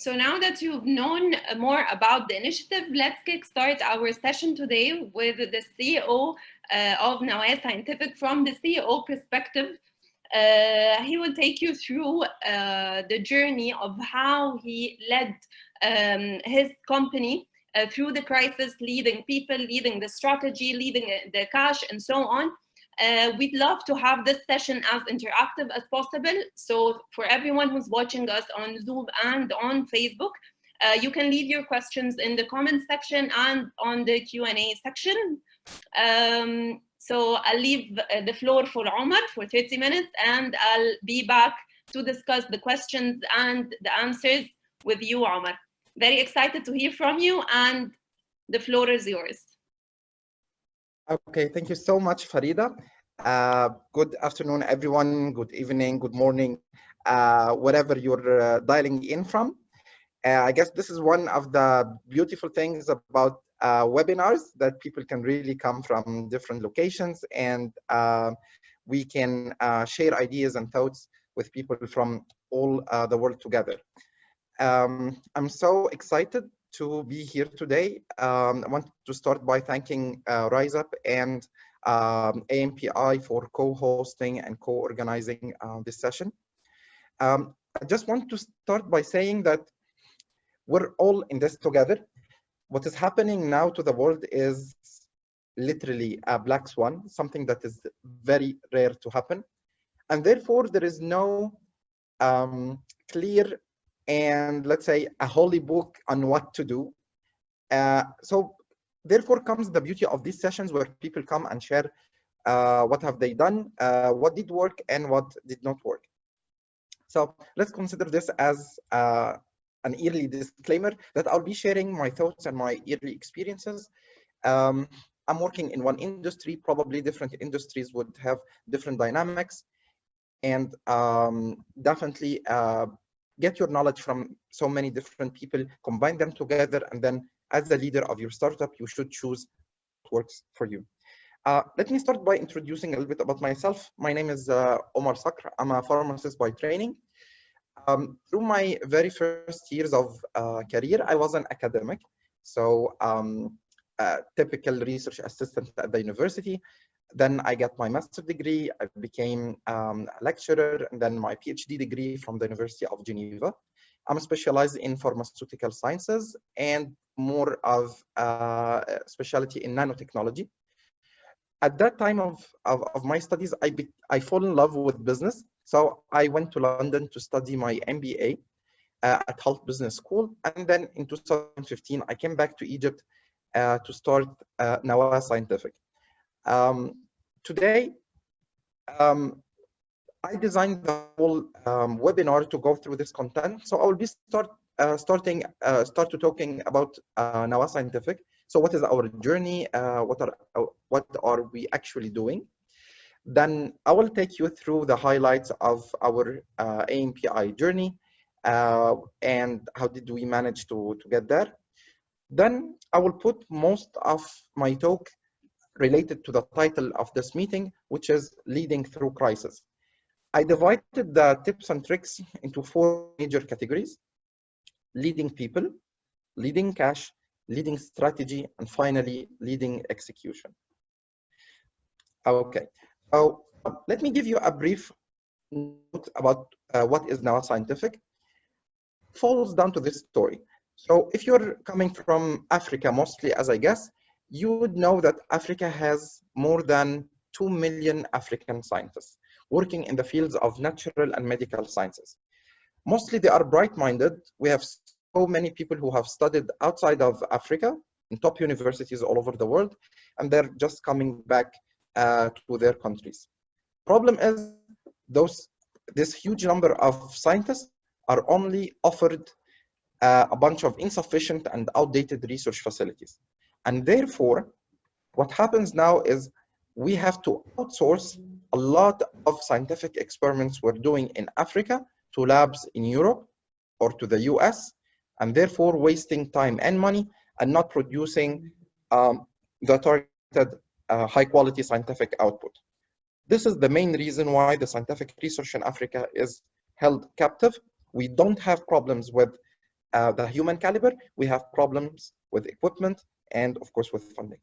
So now that you've known more about the initiative, let's kickstart our session today with the CEO uh, of Nawah Scientific from the CEO perspective. Uh, he will take you through uh, the journey of how he led um, his company uh, through the crisis, leading people, leading the strategy, leading the cash, and so on. Uh, we'd love to have this session as interactive as possible. So for everyone who's watching us on Zoom and on Facebook, uh, you can leave your questions in the comment section and on the Q&A section. Um, so I'll leave the floor for Omar for 30 minutes and I'll be back to discuss the questions and the answers with you, Omar. Very excited to hear from you and the floor is yours. Okay, thank you so much, Farida. Uh, good afternoon, everyone. Good evening, good morning, uh, whatever you're uh, dialing in from. Uh, I guess this is one of the beautiful things about uh, webinars that people can really come from different locations and uh, we can share ideas and thoughts with people from all the world together. Um, I'm so excited to be here today. Um, I want to start by thanking uh, RiseUp and um, ANPI for co-hosting and co-organizing uh, this session. Um, I just want to start by saying that we're all in this together. What is happening now to the world is literally a black swan, something that is very rare to happen. And therefore, there is no um, clear and let's say a holy book on what to do. Uh, so therefore comes the beauty of these sessions where people come and share uh, what have they done, uh, what did work and what did not work. So let's consider this as uh, an yearly disclaimer that I'll be sharing my thoughts and my yearly experiences. Um, I'm working in one industry, probably different industries would have different dynamics and um, definitely uh, get your knowledge from so many different people, combine them together, and then as the leader of your startup, you should choose what works for you. Uh, let me start by introducing a little bit about myself. My name is uh, Omar Sakr. I'm a pharmacist by training. Um, through my very first years of uh, career, I was an academic. So um, typical research assistant at the university. Then I got my master's degree, I became um, a lecturer, and then my PhD degree from the University of Geneva. I'm specialized in pharmaceutical sciences and more of uh, specialty in nanotechnology. At that time of, of, of my studies, I, be, I fall in love with business. So I went to London to study my MBA uh, at Hult Business School. And then in 2015, I came back to Egypt uh, to start uh, Nawah Scientific. Um, today, um, I designed the whole um, webinar to go through this content. So I will be start uh, starting uh, start to talking about uh, Nawah Scientific. So what is our journey? Uh, what are uh, what are we actually doing? Then I will take you through the highlights of our uh, ANPI journey uh, and how did we manage to to get there. Then I will put most of my talk related to the title of this meeting, which is Leading Through Crisis. I divided the tips and tricks into four major categories, leading people, leading cash, leading strategy, and finally, leading execution. Okay, so uh, let me give you a brief note about uh, what is Nawah Scientific. Falls down to this story. So if you're coming from Africa mostly, as I guess, you would know that Africa has more than 2 million African scientists working in the fields of natural and medical sciences. Mostly they are bright-minded. We have so many people who have studied outside of Africa in top universities all over the world, and they're just coming back uh, to their countries. Problem is, those this huge number of scientists are only offered uh, a bunch of insufficient and outdated research facilities. And therefore, what happens now is we have to outsource a lot of scientific experiments we're doing in Africa to labs in Europe or to the US, and therefore wasting time and money and not producing um, the targeted uh, high quality scientific output. This is the main reason why the scientific research in Africa is held captive. We don't have problems with uh, the human caliber, we have problems with equipment and of course with funding.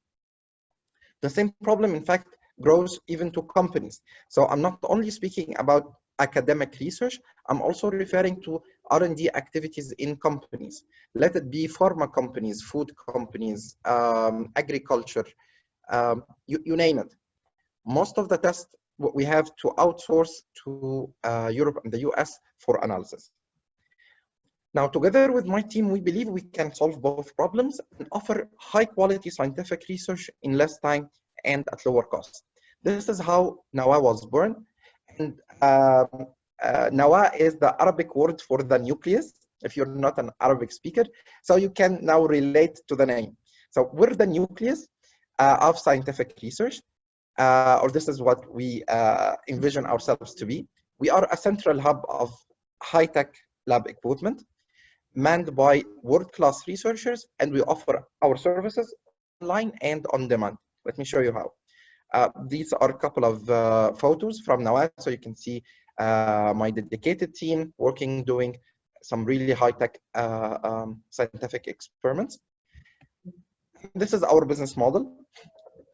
The same problem, in fact, grows even to companies. So I'm not only speaking about academic research, I'm also referring to R&D activities in companies. Let it be pharma companies, food companies, um, agriculture, um, you, you name it. Most of the tests we have to outsource to uh, Europe and the US for analysis. Now, together with my team, we believe we can solve both problems and offer high quality scientific research in less time and at lower cost. This is how Nawah was born. And um, uh, Nawah is the Arabic word for the nucleus, if you're not an Arabic speaker. So you can now relate to the name. So we're the nucleus uh, of scientific research, uh, or this is what we uh, envision ourselves to be. We are a central hub of high-tech lab equipment manned by world-class researchers, and we offer our services online and on demand. Let me show you how. Uh, these are a couple of uh, photos from Nawah, so you can see uh, my dedicated team working, doing some really high-tech uh, um, scientific experiments. This is our business model.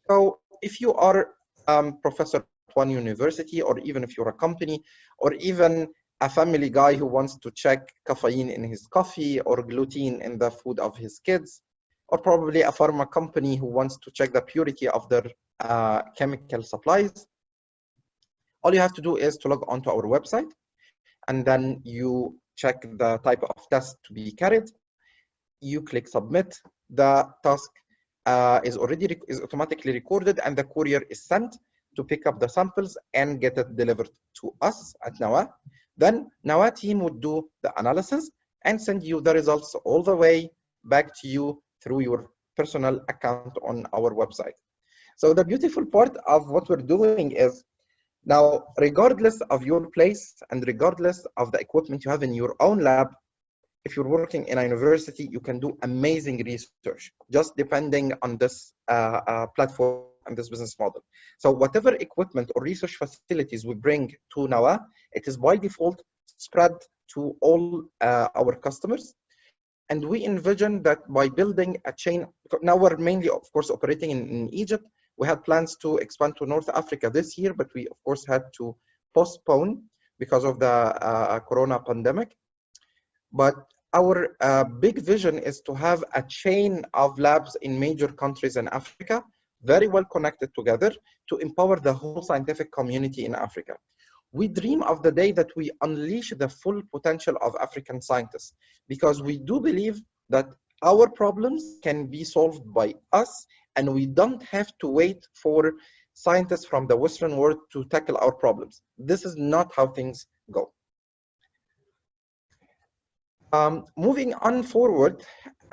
So if you are um, professor at one university, or even if you're a company, or even a family guy who wants to check caffeine in his coffee or gluten in the food of his kids, or probably a pharma company who wants to check the purity of their uh, chemical supplies. All you have to do is to log onto our website, and then you check the type of test to be carried. You click submit. The task uh, is already is automatically recorded, and the courier is sent to pick up the samples and get it delivered to us at Nawah. Then Nawah team would do the analysis and send you the results all the way back to you through your personal account on our website. So the beautiful part of what we're doing is now, regardless of your place and regardless of the equipment you have in your own lab, if you're working in a university, you can do amazing research, just depending on this uh, uh, platform and this business model. So whatever equipment or research facilities we bring to Nawah, it is by default spread to all uh, our customers. And we envision that by building a chain, now we're mainly, of course, operating in, in Egypt. We had plans to expand to North Africa this year, but we, of course, had to postpone because of the uh, corona pandemic. But our uh, big vision is to have a chain of labs in major countries in Africa very well connected together to empower the whole scientific community in Africa. We dream of the day that we unleash the full potential of African scientists because we do believe that our problems can be solved by us and we don't have to wait for scientists from the Western world to tackle our problems. This is not how things go. Um, moving on forward,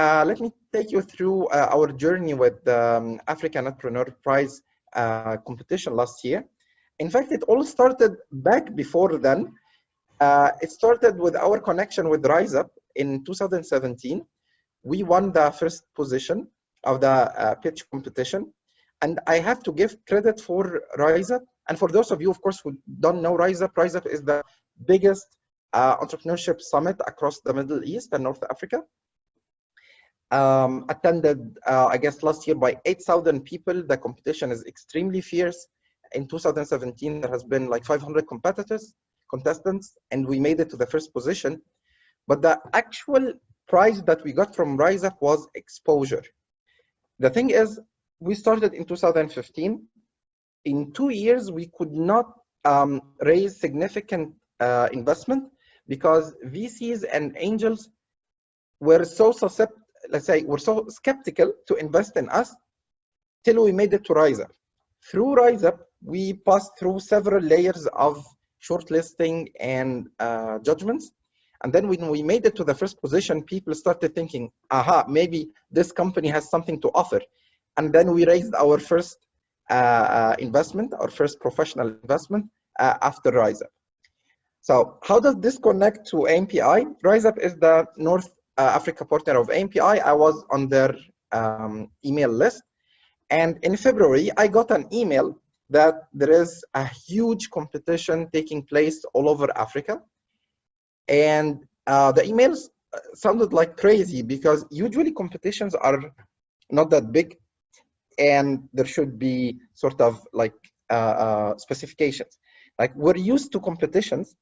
uh, let me take you through uh, our journey with the um, African Netpreneur Prize uh, competition last year. In fact, it all started back before then. Uh, it started with our connection with RiseUp in 2017. We won the first position of the uh, pitch competition. And I have to give credit for RiseUp. And for those of you, of course, who don't know RiseUp, RiseUp is the biggest uh, entrepreneurship summit across the Middle East and North Africa um, attended, uh, I guess, last year by 8,000 people. The competition is extremely fierce. In 2017, there has been like 500 competitors, contestants, and we made it to the first position. But the actual prize that we got from RiseUp was exposure. The thing is, we started in 2015. In two years, we could not um, raise significant uh, investment because VCs and angels were so susceptible let's say, were so skeptical to invest in us till we made it to RiseUp. Through RiseUp, we passed through several layers of shortlisting and uh, judgments. And then when we made it to the first position, people started thinking, aha, maybe this company has something to offer. And then we raised our first uh, uh, investment, our first professional investment uh, after RiseUp. So how does this connect to ANPI? RiseUp is the North Africa partner of ANPI, I was on their um, email list. And in February, I got an email that there is a huge competition taking place all over Africa. And uh, the emails sounded like crazy because usually competitions are not that big and there should be sort of like uh, uh, specifications. Like we're used to competitions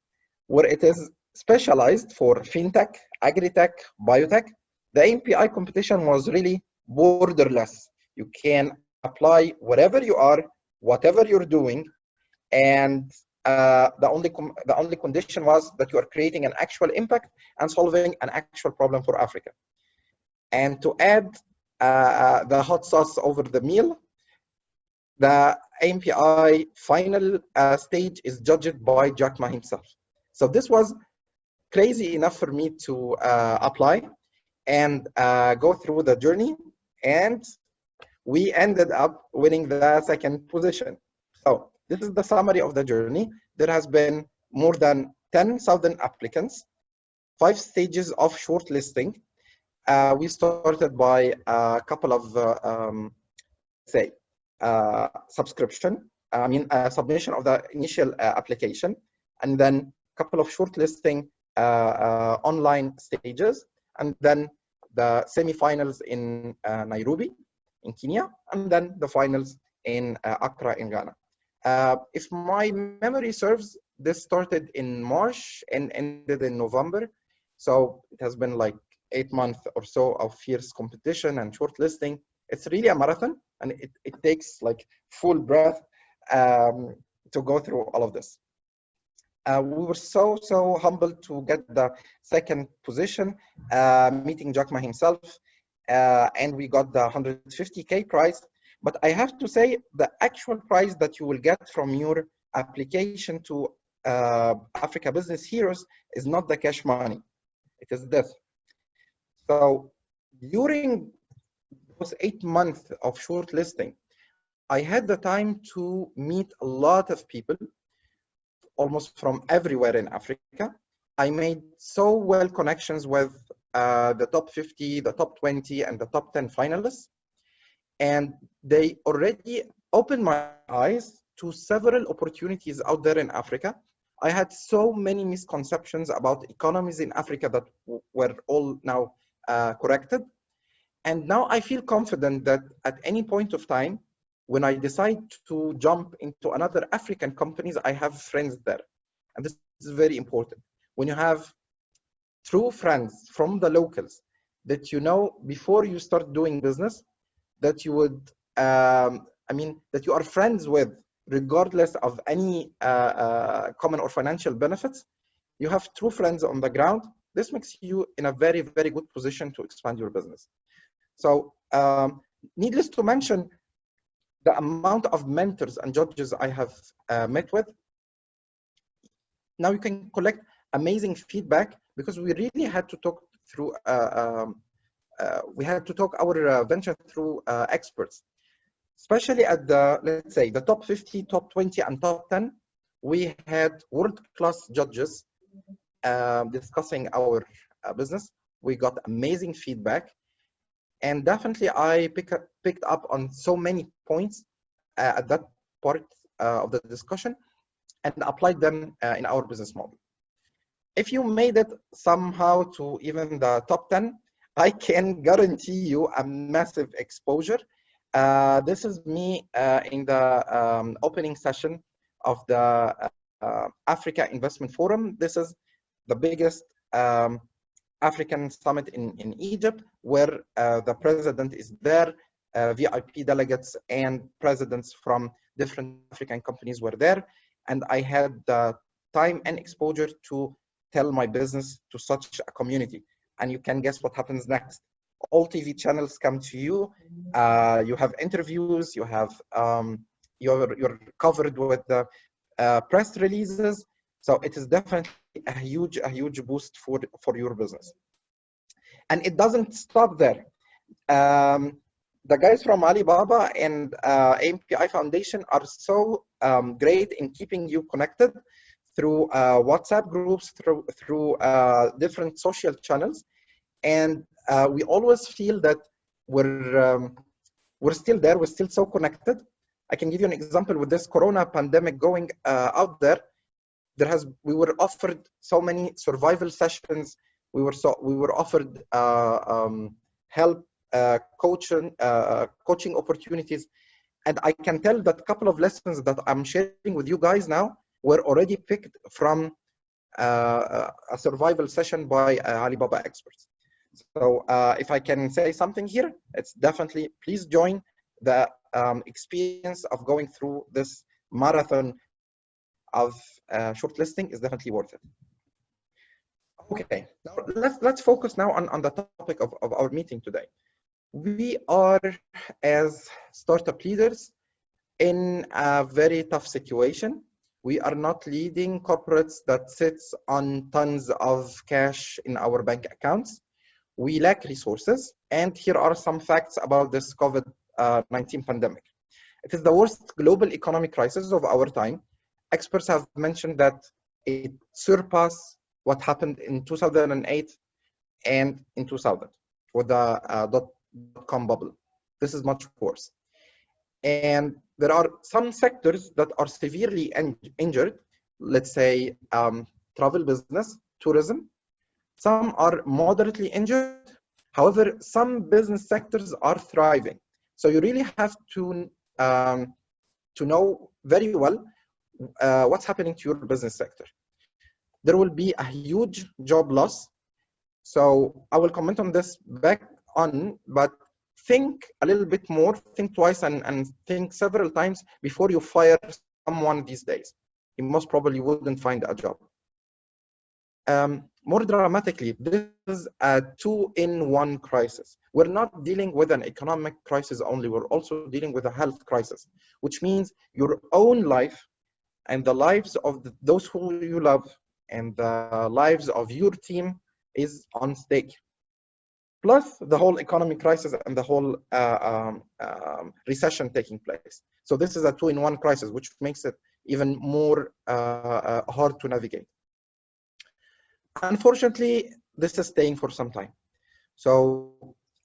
where it is specialized for fintech, agri-tech, biotech. The ANPI competition was really borderless. You can apply wherever you are, whatever you're doing, and uh, the only the only condition was that you are creating an actual impact and solving an actual problem for Africa. And to add uh, the hot sauce over the meal, the ANPI final uh, stage is judged by Jack Ma himself. So this was crazy enough for me to uh, apply and uh, go through the journey. And we ended up winning the second position. So this is the summary of the journey. There has been more than 10,000 applicants, five stages of shortlisting. Uh, we started by a couple of, uh, um, say, uh, subscription, I mean, submission of the initial uh, application, and then a couple of shortlisting Uh, uh, online stages, and then the semifinals in uh, Nairobi, in Kenya, and then the finals in Accra, in Ghana. if my memory serves, this started in March and ended in November. So it has been like eight months or so of fierce competition and shortlisting. It's really a marathon and it, it takes like full breath um, to go through all of this. Uh, we were so, so humbled to get the second position, uh, meeting Jack Ma himself, uh, and we got the 150K prize. But I have to say the actual prize that you will get from your application to uh, Africa Business Heroes is not the cash money, it is this. So during those eight months of shortlisting, I had the time to meet a lot of people, almost from everywhere in Africa. I made so well connections with uh, the top 50, the top 20, and the top 10 finalists. And they already opened my eyes to several opportunities out there in Africa. I had so many misconceptions about economies in Africa that were all now uh, corrected. And now I feel confident that at any point of time, when I decide to jump into another African companies, I have friends there. And this is very important. When you have true friends from the locals that you know before you start doing business, that you would, um, I mean, that you are friends with, regardless of any uh, uh, common or financial benefits, you have true friends on the ground. This makes you in a very, very good position to expand your business. So um, needless to mention, the amount of mentors and judges I have uh, met with, now you can collect amazing feedback because we really had to talk through, uh, um, uh, we had to talk our uh, venture through uh, experts, especially at the, let's say, the top 50, top 20, and top 10, we had world-class judges um, discussing our uh, business. We got amazing feedback and definitely I pick up, picked up on so many points uh, at that part uh, of the discussion and applied them uh, in our business model. If you made it somehow to even the top 10, I can guarantee you a massive exposure. Uh, this is me uh, in the um, opening session of the uh, Africa Investment Forum. This is the biggest um, African summit in, in Egypt, where uh, the president is there, uh, VIP delegates and presidents from different African companies were there. And I had the time and exposure to tell my business to such a community. And you can guess what happens next. All TV channels come to you. Uh, you have interviews. You have um, you're you're covered with the uh, press releases. So it is definitely a huge, a huge boost for, for your business. And it doesn't stop there. Um, the guys from Alibaba and uh, Foundation are so um, great in keeping you connected through uh, WhatsApp groups, through, through uh, different social channels. And uh, we always feel that we're, um, we're still there, we're still so connected. I can give you an example with this Corona pandemic going uh, out there there has we were offered so many survival sessions we were so we were offered uh, um, help, uh, coaching, uh, coaching opportunities, and I can tell that a couple of lessons that I'm sharing with you guys now were already picked from uh, a survival session by uh, Alibaba experts. So uh, if I can say something here, it's definitely please join the um, experience of going through this marathon of uh, shortlisting is definitely worth it. Okay, now let's let's focus now on, on the topic of, of our meeting today. We are as startup leaders in a very tough situation. We are not leading corporates that sits on tons of cash in our bank accounts. We lack resources. And here are some facts about this COVID-19 pandemic. It is the worst global economic crisis of our time. Experts have mentioned that it surpassed what happened in 2008 and in 2000 with the uh, dot com bubble. This is much worse. And there are some sectors that are severely injured, let's say um, travel business, tourism. Some are moderately injured. However, some business sectors are thriving. So you really have to, um, to know very well uh, what's happening to your business sector. There will be a huge job loss. So I will comment on this back on, but think a little bit more, think twice and, and think several times before you fire someone these days. You most probably wouldn't find a job. Um, more dramatically, this is a two-in-one crisis. We're not dealing with an economic crisis only, we're also dealing with a health crisis, which means your own life and the lives of those who you love and the lives of your team is on stake plus the whole economic crisis and the whole uh, um, um, recession taking place. So this is a two-in-one crisis, which makes it even more uh, uh, hard to navigate. Unfortunately, this is staying for some time. So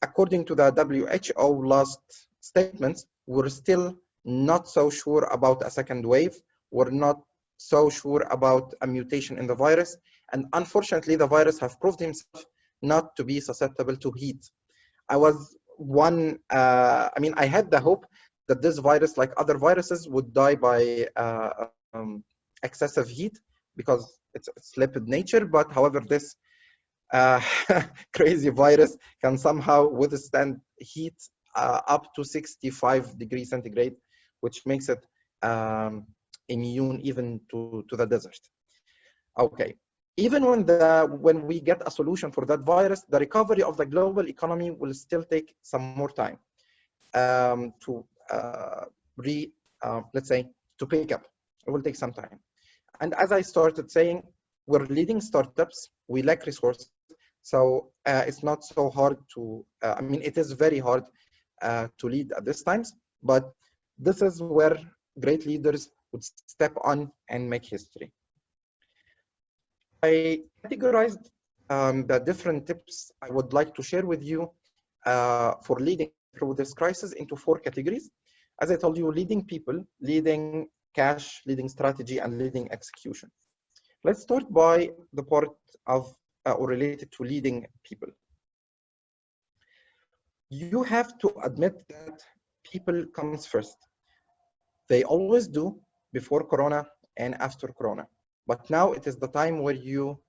according to the WHO last statements, we're still not so sure about a second wave. We're not so sure about a mutation in the virus. And unfortunately, the virus have proved himself not to be susceptible to heat. I was one, uh, I mean, I had the hope that this virus, like other viruses, would die by uh, um, excessive heat because it's, it's lipid nature. But however, this uh, crazy virus can somehow withstand heat uh, up to 65 degrees centigrade, which makes it um, immune even to, to the desert. Okay, even when the when we get a solution for that virus, the recovery of the global economy will still take some more time um, to uh, re uh, let's say to pick up. It will take some time. And as I started saying, we're leading startups. We lack resources, so uh, it's not so hard to. Uh, I mean, it is very hard uh, to lead at this times, but this is where great leaders would step on and make history. I categorized um, the different tips I would like to share with you uh, for leading through this crisis into four categories. As I told you, leading people, leading cash, leading strategy, and leading execution. Let's start by the part of uh, or related to leading people. You have to admit that people comes first. They always do before Corona and after Corona. But now it is the time where you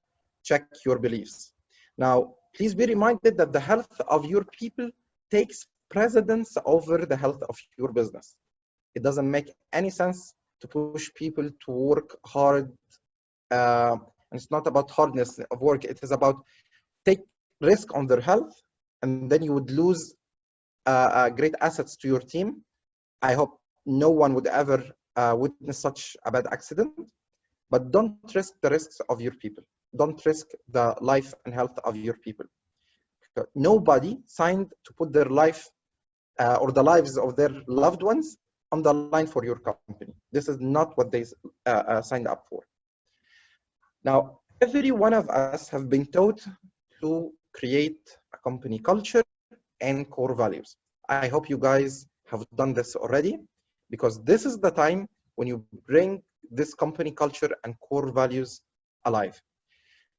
check your beliefs. Now, please be reminded that the health of your people takes precedence over the health of your business. It doesn't make any sense to push people to work hard. Uh, and it's not about hardness of work. It is about take risk on their health, and then you would lose uh, uh, great assets to your team. I hope no one would ever uh, witness such a bad accident but don't risk the risks of your people. Don't risk the life and health of your people. Nobody signed to put their life uh, or the lives of their loved ones on the line for your company. This is not what they uh, uh, signed up for. Now, every one of us have been taught to create a company culture and core values. I hope you guys have done this already because this is the time when you bring this company culture and core values alive.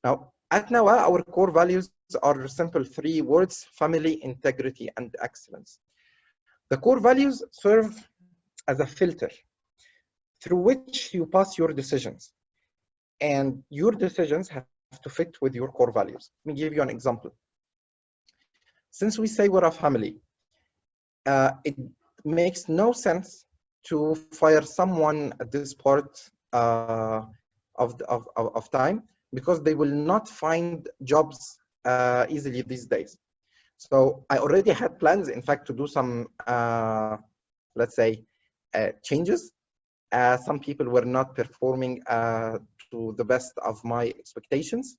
Now, At Nawah, our core values are simple three words, family, integrity, and excellence. The core values serve as a filter through which you pass your decisions. And your decisions have to fit with your core values. Let me give you an example. Since we say we're a family, uh, it makes no sense to fire someone at this part uh, of, of, of time because they will not find jobs uh, easily these days. So I already had plans, in fact, to do some, uh, let's say, uh, changes. Some people were not performing uh, to the best of my expectations.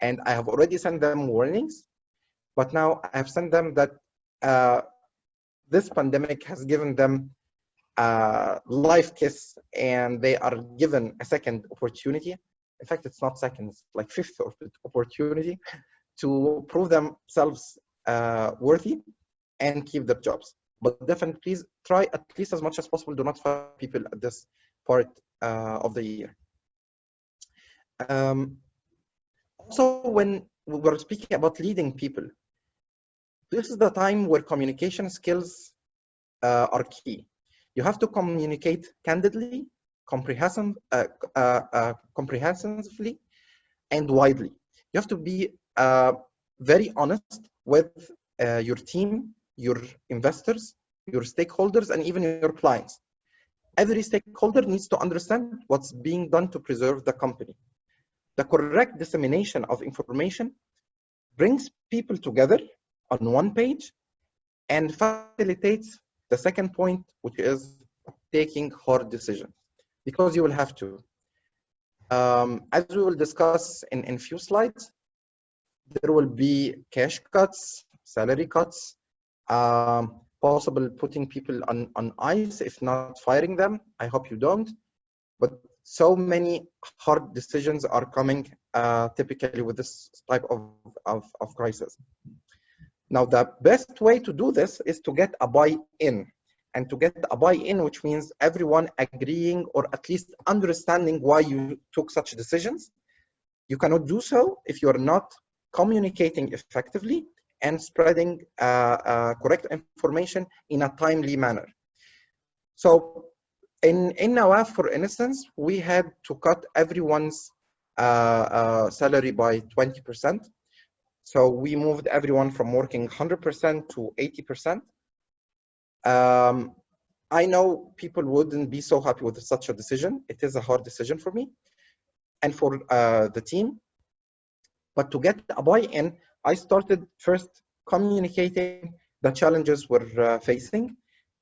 And I have already sent them warnings. But now I have sent them that uh, this pandemic has given them a life kiss and they are given a second opportunity. In fact, it's not second, like fifth opportunity to prove themselves uh, worthy and keep their jobs. But definitely please try at least as much as possible. Do not fire people at this part uh, of the year. Um, also, when we're speaking about leading people, this is the time where communication skills uh, are key. You have to communicate candidly, comprehensive, uh, uh, uh comprehensively, and widely. You have to be uh, very honest with uh, your team, your investors, your stakeholders, and even your clients. Every stakeholder needs to understand what's being done to preserve the company. The correct dissemination of information brings people together on one page and facilitates the second point, which is taking hard decisions, because you will have to. Um, as we will discuss in, in few slides, there will be cash cuts, salary cuts, um, possible putting people on, on ice, if not firing them. I hope you don't. But so many hard decisions are coming uh, typically with this type of, of, of crisis. Now, the best way to do this is to get a buy-in and to get a buy-in, which means everyone agreeing or at least understanding why you took such decisions. You cannot do so if you're not communicating effectively and spreading uh, uh, correct information in a timely manner. So in, in Nawah, for instance, we had to cut everyone's uh, uh salary by 20%. So we moved everyone from working 100% to 80%. Um, I know people wouldn't be so happy with such a decision. It is a hard decision for me and for uh, the team. But to get a buy-in, I started first communicating the challenges we're uh, facing,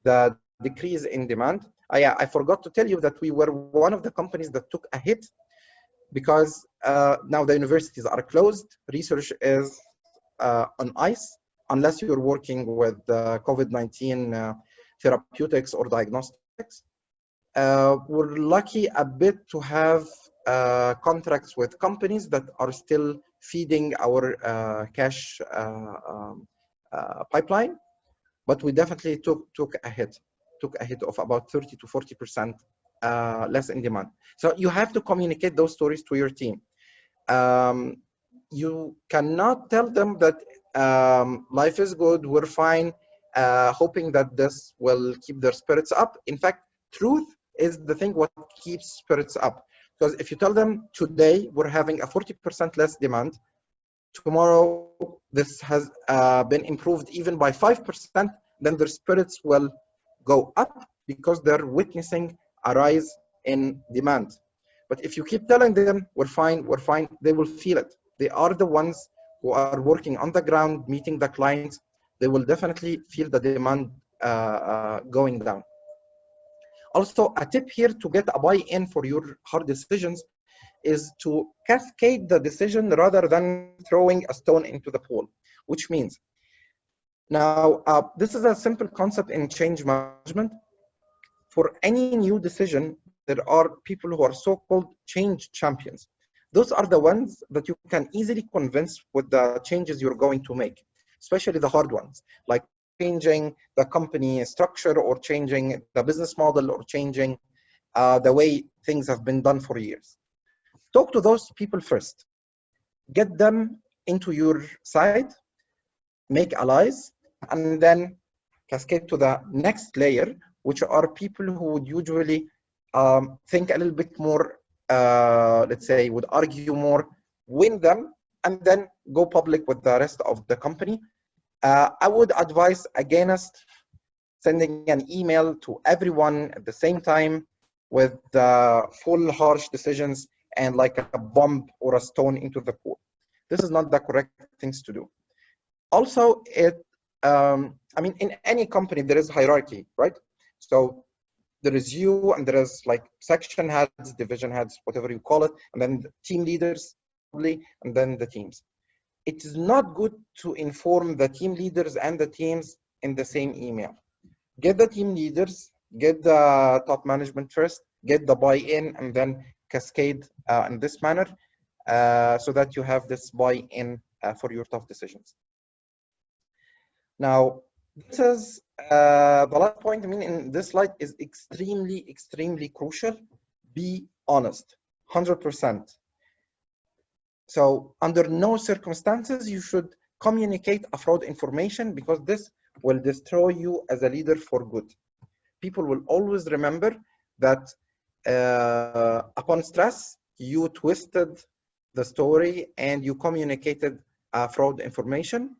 the decrease in demand. I, I forgot to tell you that we were one of the companies that took a hit because uh, now the universities are closed, research is uh, on ice, unless you're working with uh, COVID-19 uh, therapeutics or diagnostics. Uh, we're lucky a bit to have uh, contracts with companies that are still feeding our cash um, pipeline, but we definitely took took a hit, took a hit of about 30 to 40 percent less in demand. So you have to communicate those stories to your team. Um, you cannot tell them that um, life is good, we're fine, uh, hoping that this will keep their spirits up. In fact, truth is the thing what keeps spirits up. Because if you tell them today we're having a 40% less demand, tomorrow this has uh, been improved even by 5%, then their spirits will go up because they're witnessing a rise in demand. But if you keep telling them we're fine, we're fine, they will feel it. They are the ones who are working on the ground, meeting the clients. They will definitely feel the demand uh, uh, going down. Also, a tip here to get a buy-in for your hard decisions is to cascade the decision rather than throwing a stone into the pool, which means now uh, this is a simple concept in change management. For any new decision, there are people who are so-called change champions. Those are the ones that you can easily convince with the changes you're going to make, especially the hard ones, like changing the company structure or changing the business model or changing uh, the way things have been done for years. Talk to those people first. get them into your side, make allies, and then cascade to the next layer, which are people who would usually um, think a little bit more, uh, let's say, would argue more, win them, and then go public with the rest of the company. Uh, I would advise against sending an email to everyone at the same time with uh, full harsh decisions and like a bomb or a stone into the pool. This is not the correct things to do. Also, it, um, I mean, in any company, there is hierarchy, right? So there is you and there is like section heads, division heads, whatever you call it, and then the team leaders, probably, and then the teams. It is not good to inform the team leaders and the teams in the same email. Get the team leaders, get the top management first, get the buy-in, and then cascade uh, in this manner uh, so that you have this buy-in uh, for your tough decisions. Now, this is uh, the last point, I mean, in this slide is extremely, extremely crucial. Be honest, 100%. So under no circumstances, you should communicate a fraud information because this will destroy you as a leader for good. People will always remember that uh, upon stress, you twisted the story and you communicated uh, fraud information.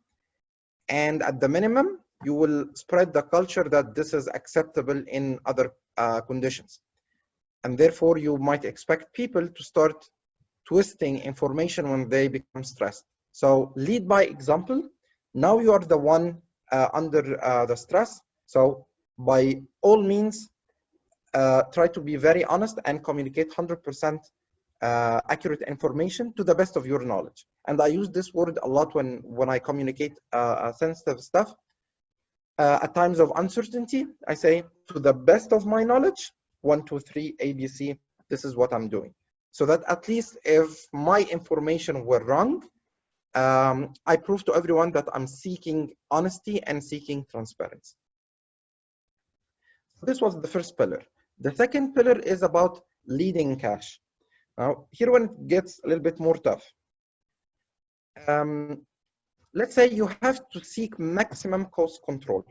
And at the minimum, you will spread the culture that this is acceptable in other uh, conditions. And therefore, you might expect people to start twisting information when they become stressed. So lead by example. Now you are the one uh, under uh, the stress. So by all means, uh, try to be very honest and communicate 100% uh, accurate information to the best of your knowledge. And I use this word a lot when, when I communicate uh, sensitive stuff uh, at times of uncertainty, I say, to the best of my knowledge, one, two, three, ABC, this is what I'm doing. So that at least if my information were wrong, um, I prove to everyone that I'm seeking honesty and seeking transparency. This was the first pillar. The second pillar is about leading cash. Now, here when it gets a little bit more tough. Um, let's say you have to seek maximum cost control.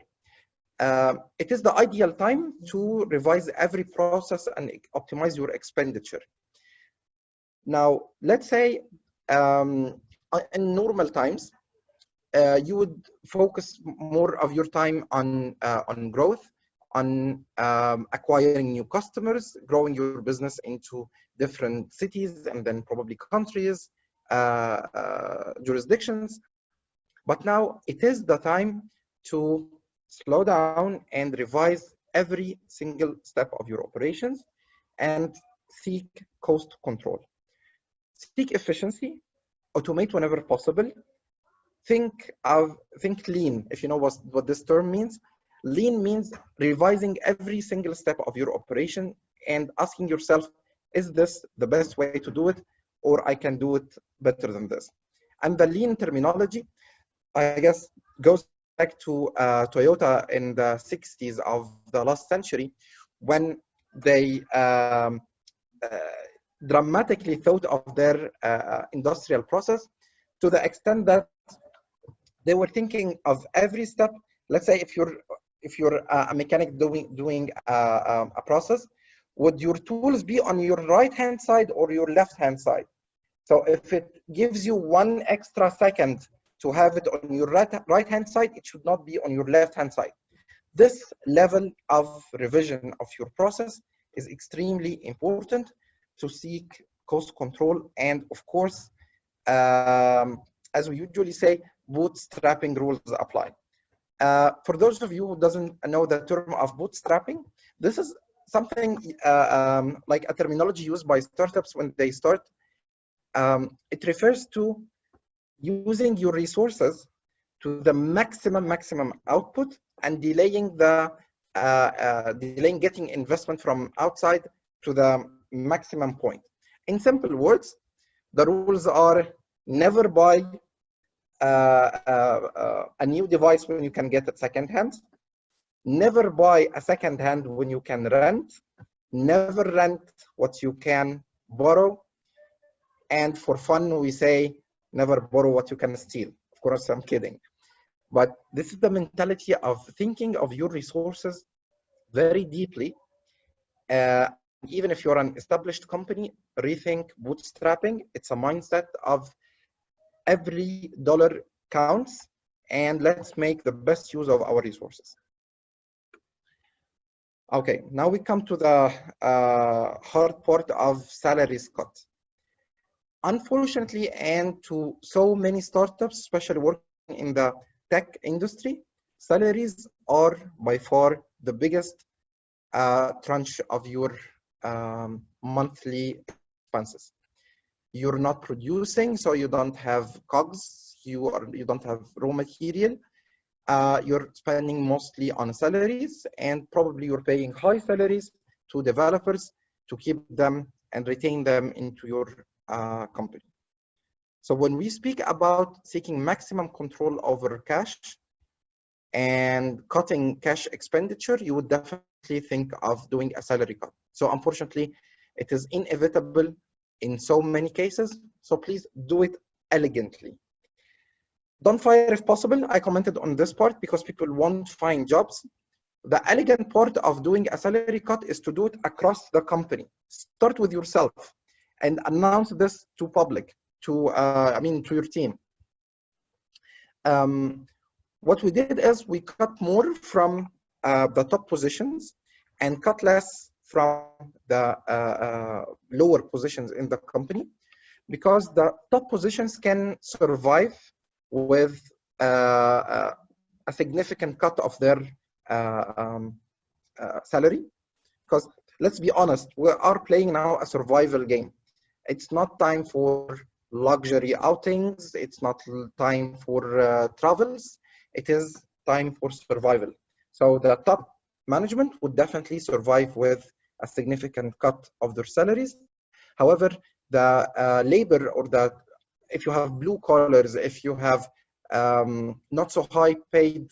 Uh, it is the ideal time to revise every process and optimize your expenditure. Now, let's say um, in normal times, uh, you would focus more of your time on uh, on growth, on um, acquiring new customers, growing your business into different cities and then probably countries, uh, uh jurisdictions. But now it is the time to slow down and revise every single step of your operations and seek cost control. Seek efficiency, automate whenever possible. Think of think lean, if you know what, what this term means. Lean means revising every single step of your operation and asking yourself, is this the best way to do it? Or I can do it better than this. And the lean terminology I guess, goes back to uh, Toyota in the 60s of the last century when they um, uh, dramatically thought of their uh, industrial process to the extent that they were thinking of every step. Let's say if you're if you're a mechanic doing doing uh, um, a process, would your tools be on your right hand side or your left hand side? So if it gives you one extra second to have it on your right, right hand side, it should not be on your left hand side. This level of revision of your process is extremely important to seek cost control and of course, um, as we usually say, bootstrapping rules apply. Uh, for those of you who doesn't know the term of bootstrapping, this is something uh, um, like a terminology used by startups when they start. Um, it refers to using your resources to the maximum maximum output and delaying the uh, uh, delaying getting investment from outside to the maximum point. In simple words, the rules are never buy uh, uh, a new device when you can get it second hand, never buy a second hand when you can rent, never rent what you can borrow, and for fun we say never borrow what you can steal. Of course, I'm kidding. But this is the mentality of thinking of your resources very deeply. Uh, even if you're an established company, rethink bootstrapping. It's a mindset of every dollar counts and let's make the best use of our resources. Okay, now we come to the uh, hard part of salaries cut. Unfortunately, and to so many startups, especially working in the tech industry, salaries are by far the biggest uh, tranche of your um, monthly expenses. You're not producing, so you don't have cogs, you, are, you don't have raw material, uh, you're spending mostly on salaries and probably you're paying high salaries to developers to keep them and retain them into your uh, company. So when we speak about seeking maximum control over cash and cutting cash expenditure, you would definitely think of doing a salary cut. So unfortunately, it is inevitable in so many cases. So please do it elegantly. Don't fire if possible. I commented on this part because people won't find jobs. The elegant part of doing a salary cut is to do it across the company. Start with yourself and announce this to public, to, uh, I mean, to your team. Um, what we did is we cut more from uh, the top positions and cut less from the uh, uh lower positions in the company because the top positions can survive with uh, uh, a significant cut of their um, salary. Because let's be honest, we are playing now a survival game. It's not time for luxury outings. It's not time for travels. It is time for survival. So the top management would definitely survive with a significant cut of their salaries. However, the uh, labor or the if you have blue collars, if you have um, not so high paid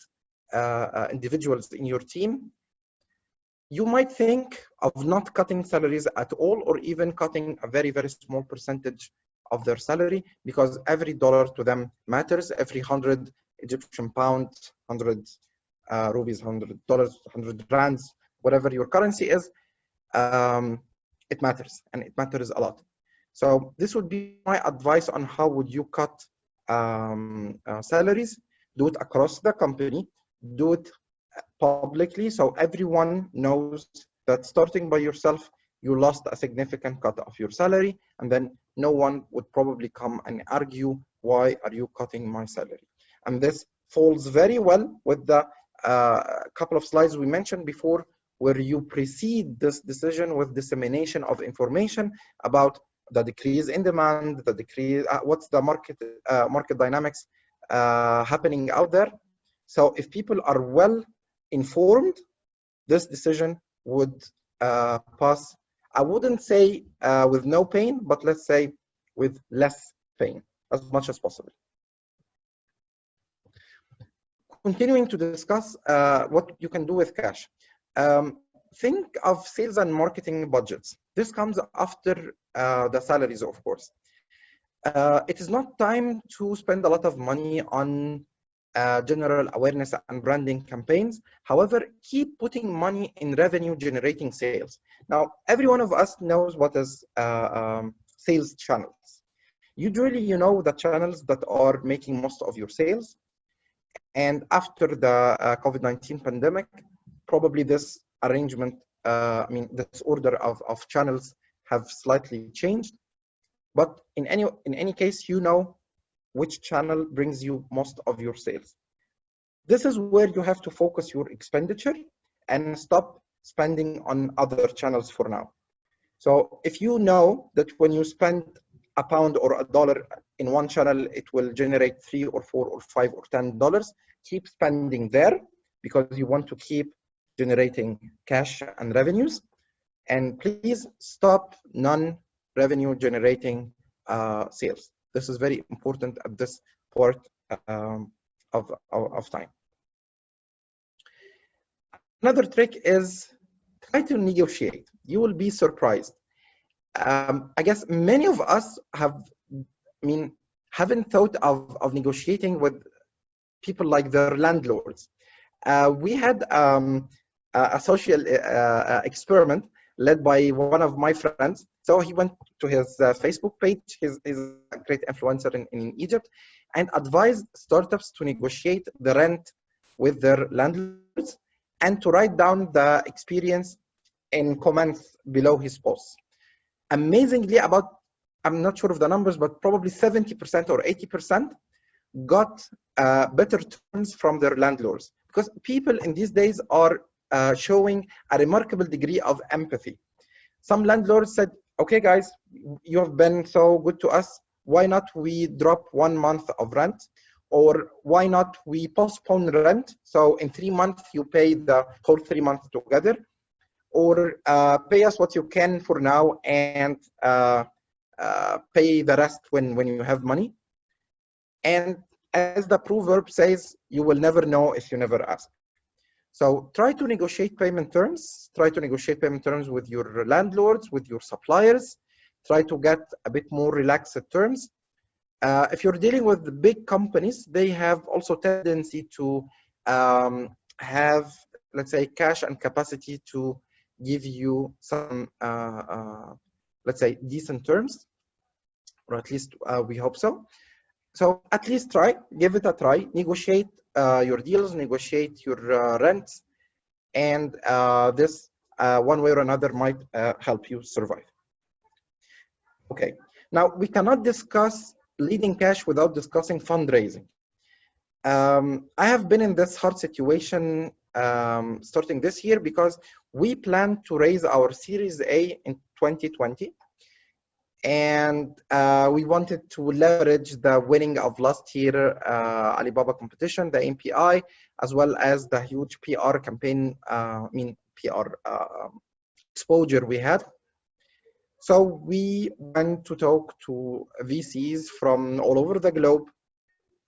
uh, uh, individuals in your team, you might think of not cutting salaries at all or even cutting a very, very small percentage of their salary because every dollar to them matters. Every 100 Egyptian pound, 100 uh, rupees, 100 dollars, 100 rands, whatever your currency is, um, it matters and it matters a lot. So this would be my advice on how would you cut um, uh, salaries, do it across the company, do it publicly so everyone knows that starting by yourself, you lost a significant cut of your salary and then no one would probably come and argue, why are you cutting my salary? And this falls very well with the uh, couple of slides we mentioned before where you precede this decision with dissemination of information about the decrease in demand, the decrease, uh, what's the market uh, market dynamics uh, happening out there. So if people are well informed, this decision would uh, pass. I wouldn't say uh, with no pain, but let's say with less pain as much as possible. Continuing to discuss uh, what you can do with cash. Um, think of sales and marketing budgets. This comes after uh, the salaries, of course. Uh, it is not time to spend a lot of money on uh, general awareness and branding campaigns. However, keep putting money in revenue generating sales. Now, every one of us knows what is uh, um, sales channels. Usually, you know the channels that are making most of your sales. And after the uh, COVID-19 pandemic, probably this arrangement, uh, I mean, this order of, of channels have slightly changed. But in any, in any case, you know which channel brings you most of your sales. This is where you have to focus your expenditure and stop spending on other channels for now. So if you know that when you spend a pound or a dollar in one channel, it will generate three or four or five or ten dollars, keep spending there because you want to keep generating cash and revenues. And please stop non-revenue generating uh, sales. This is very important at this part um, of, of, of time. Another trick is try to negotiate. You will be surprised. Um, I guess many of us have, I mean, haven't thought of, of negotiating with people like their landlords. Uh, we had um, a social uh, experiment led by one of my friends. So he went to his uh, Facebook page, he's, he's, a great influencer in, in Egypt, and advised startups to negotiate the rent with their landlords and to write down the experience in comments below his posts. Amazingly, about, I'm not sure of the numbers, but probably 70% or 80% got uh, better terms from their landlords because people in these days are uh, showing a remarkable degree of empathy. Some landlords said, okay, guys, you have been so good to us. Why not we drop one month of rent? Or why not we postpone rent? So in three months, you pay the whole three months together. Or uh, pay us what you can for now and uh, uh, pay the rest when, when you have money. And as the proverb says, you will never know if you never ask. So try to negotiate payment terms, try to negotiate payment terms with your landlords, with your suppliers, try to get a bit more relaxed terms. Uh, if you're dealing with big companies, they have also tendency to um, have, let's say, cash and capacity to give you some, uh, uh, let's say, decent terms, or at least uh, we hope so. So at least try, give it a try, negotiate uh, your deals, negotiate your uh, rents, and uh, this uh, one way or another might uh, help you survive. Okay, now we cannot discuss leading cash without discussing fundraising. Um, I have been in this hard situation um, starting this year because we plan to raise our Series A in 2020 and uh, we wanted to leverage the winning of last year uh, Alibaba competition, the ANPI, as well as the huge PR campaign, uh, I mean PR uh, exposure we had. So we went to talk to VCs from all over the globe.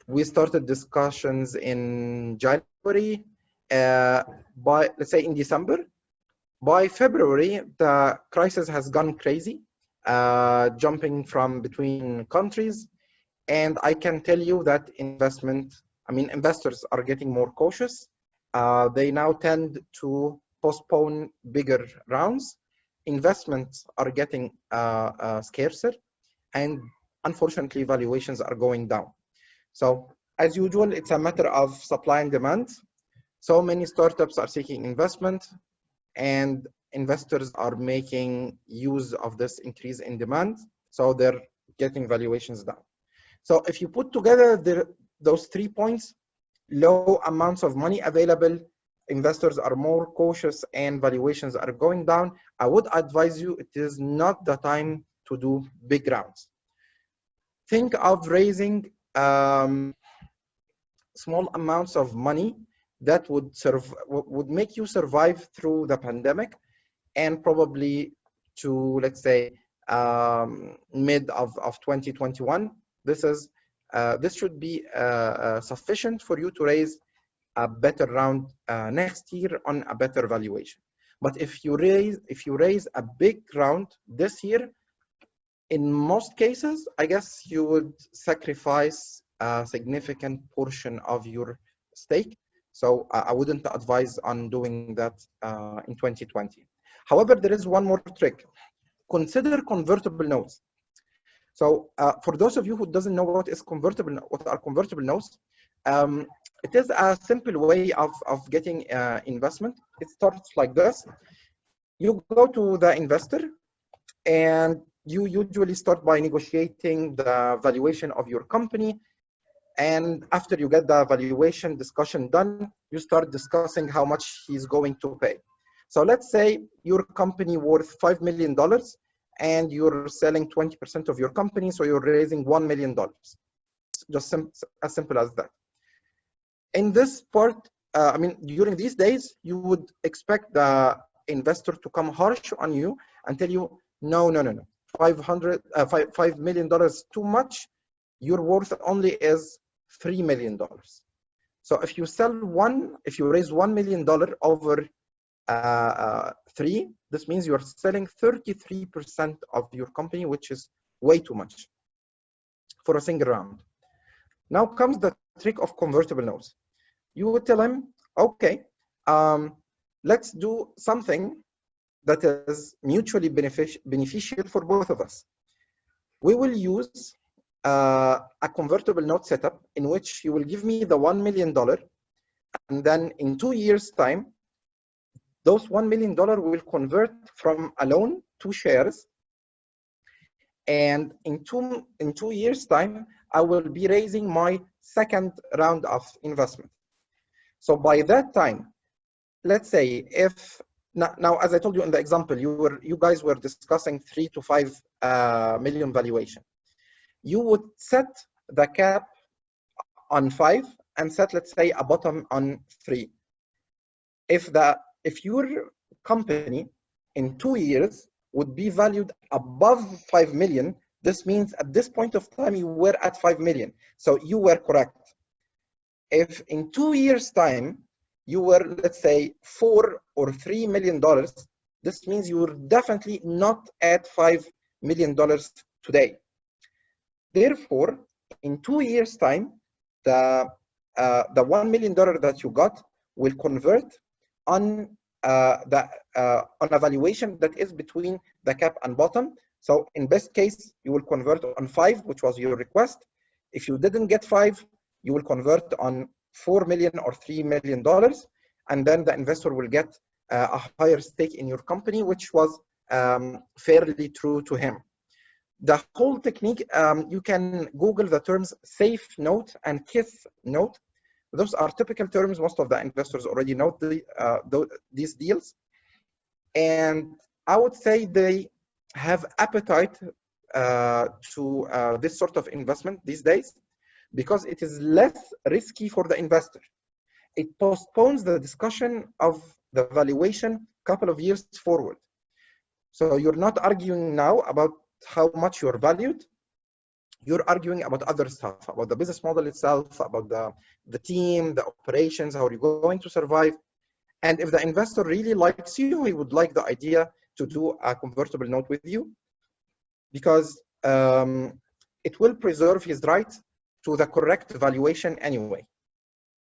We started discussions in January, uh, by let's say in December. By February, the crisis has gone crazy uh, jumping from between countries. And I can tell you that investment, I mean, investors are getting more cautious. Uh, they now tend to postpone bigger rounds. Investments are getting uh, uh scarcer and unfortunately valuations are going down. So as usual, it's a matter of supply and demand. So many startups are seeking investment and investors are making use of this increase in demand. So they're getting valuations down. So if you put together the, those three points, low amounts of money available, investors are more cautious and valuations are going down, I would advise you it is not the time to do big rounds. Think of raising um, small amounts of money that would serve would make you survive through the pandemic and probably to let's say um, mid of, of 2021 this is uh, this should be uh, uh, sufficient for you to raise a better round uh, next year on a better valuation. But if you raise if you raise a big round this year in most cases i guess you would sacrifice a significant portion of your stake. So i wouldn't advise on doing that uh, in 2020 However, there is one more trick. Consider convertible notes. So uh, for those of you who doesn't know what is convertible, what are convertible notes, um, it is a simple way of, of getting uh, investment. It starts like this. You go to the investor and you usually start by negotiating the valuation of your company. And after you get the valuation discussion done, you start discussing how much he's going to pay. So let's say your company worth $5 million and you're selling 20% of your company, so you're raising $1 million. Just sim as simple as that. In this part, uh, I mean, during these days, you would expect the investor to come harsh on you and tell you, no, no, no, no, 500, uh, five, $5 million too much. Your worth only is $3 million. So if you sell one, if you raise $1 million over three, this means you are selling 33% of your company, which is way too much. for a single round. Now comes the trick of convertible notes. You would tell him, okay, um, let's do something that is mutually benefic beneficial for both of us. We will use uh, a convertible note setup in which you will give me the $1 million and then in two years time, those $1 million will convert from a loan to shares. And in two, in two years time, I will be raising my second round of investment. So by that time, let's say if now, now, as I told you in the example, you were you guys were discussing three to five uh, million valuation. You would set the cap on five and set, let's say, a bottom on three. If the if your company in two years would be valued above five million, this means at this point of time you were at five million. So you were correct. If in two years' time you were, let's say, four or three million dollars, this means you were definitely not at five million dollars today. Therefore, in two years' time, the uh, the one million dollar that you got will convert on uh, the uh, on a valuation that is between the cap and bottom. So in best case, you will convert on five, which was your request. If you didn't get five, you will convert on 4 million or 3 million dollars and then the investor will get uh, a higher stake in your company which was um, fairly true to him the whole technique um, you can google the terms safe note and kiss note those are typical terms most of the investors already know the, uh, these deals and i would say they have appetite uh, to uh, this sort of investment these days because it is less risky for the investor. It postpones the discussion of the valuation a couple of years forward. So you're not arguing now about how much you're valued. You're arguing about other stuff, about the business model itself, about the, the team, the operations, how are you going to survive. And if the investor really likes you, he would like the idea to do a convertible note with you because um, it will preserve his right to the correct valuation anyway.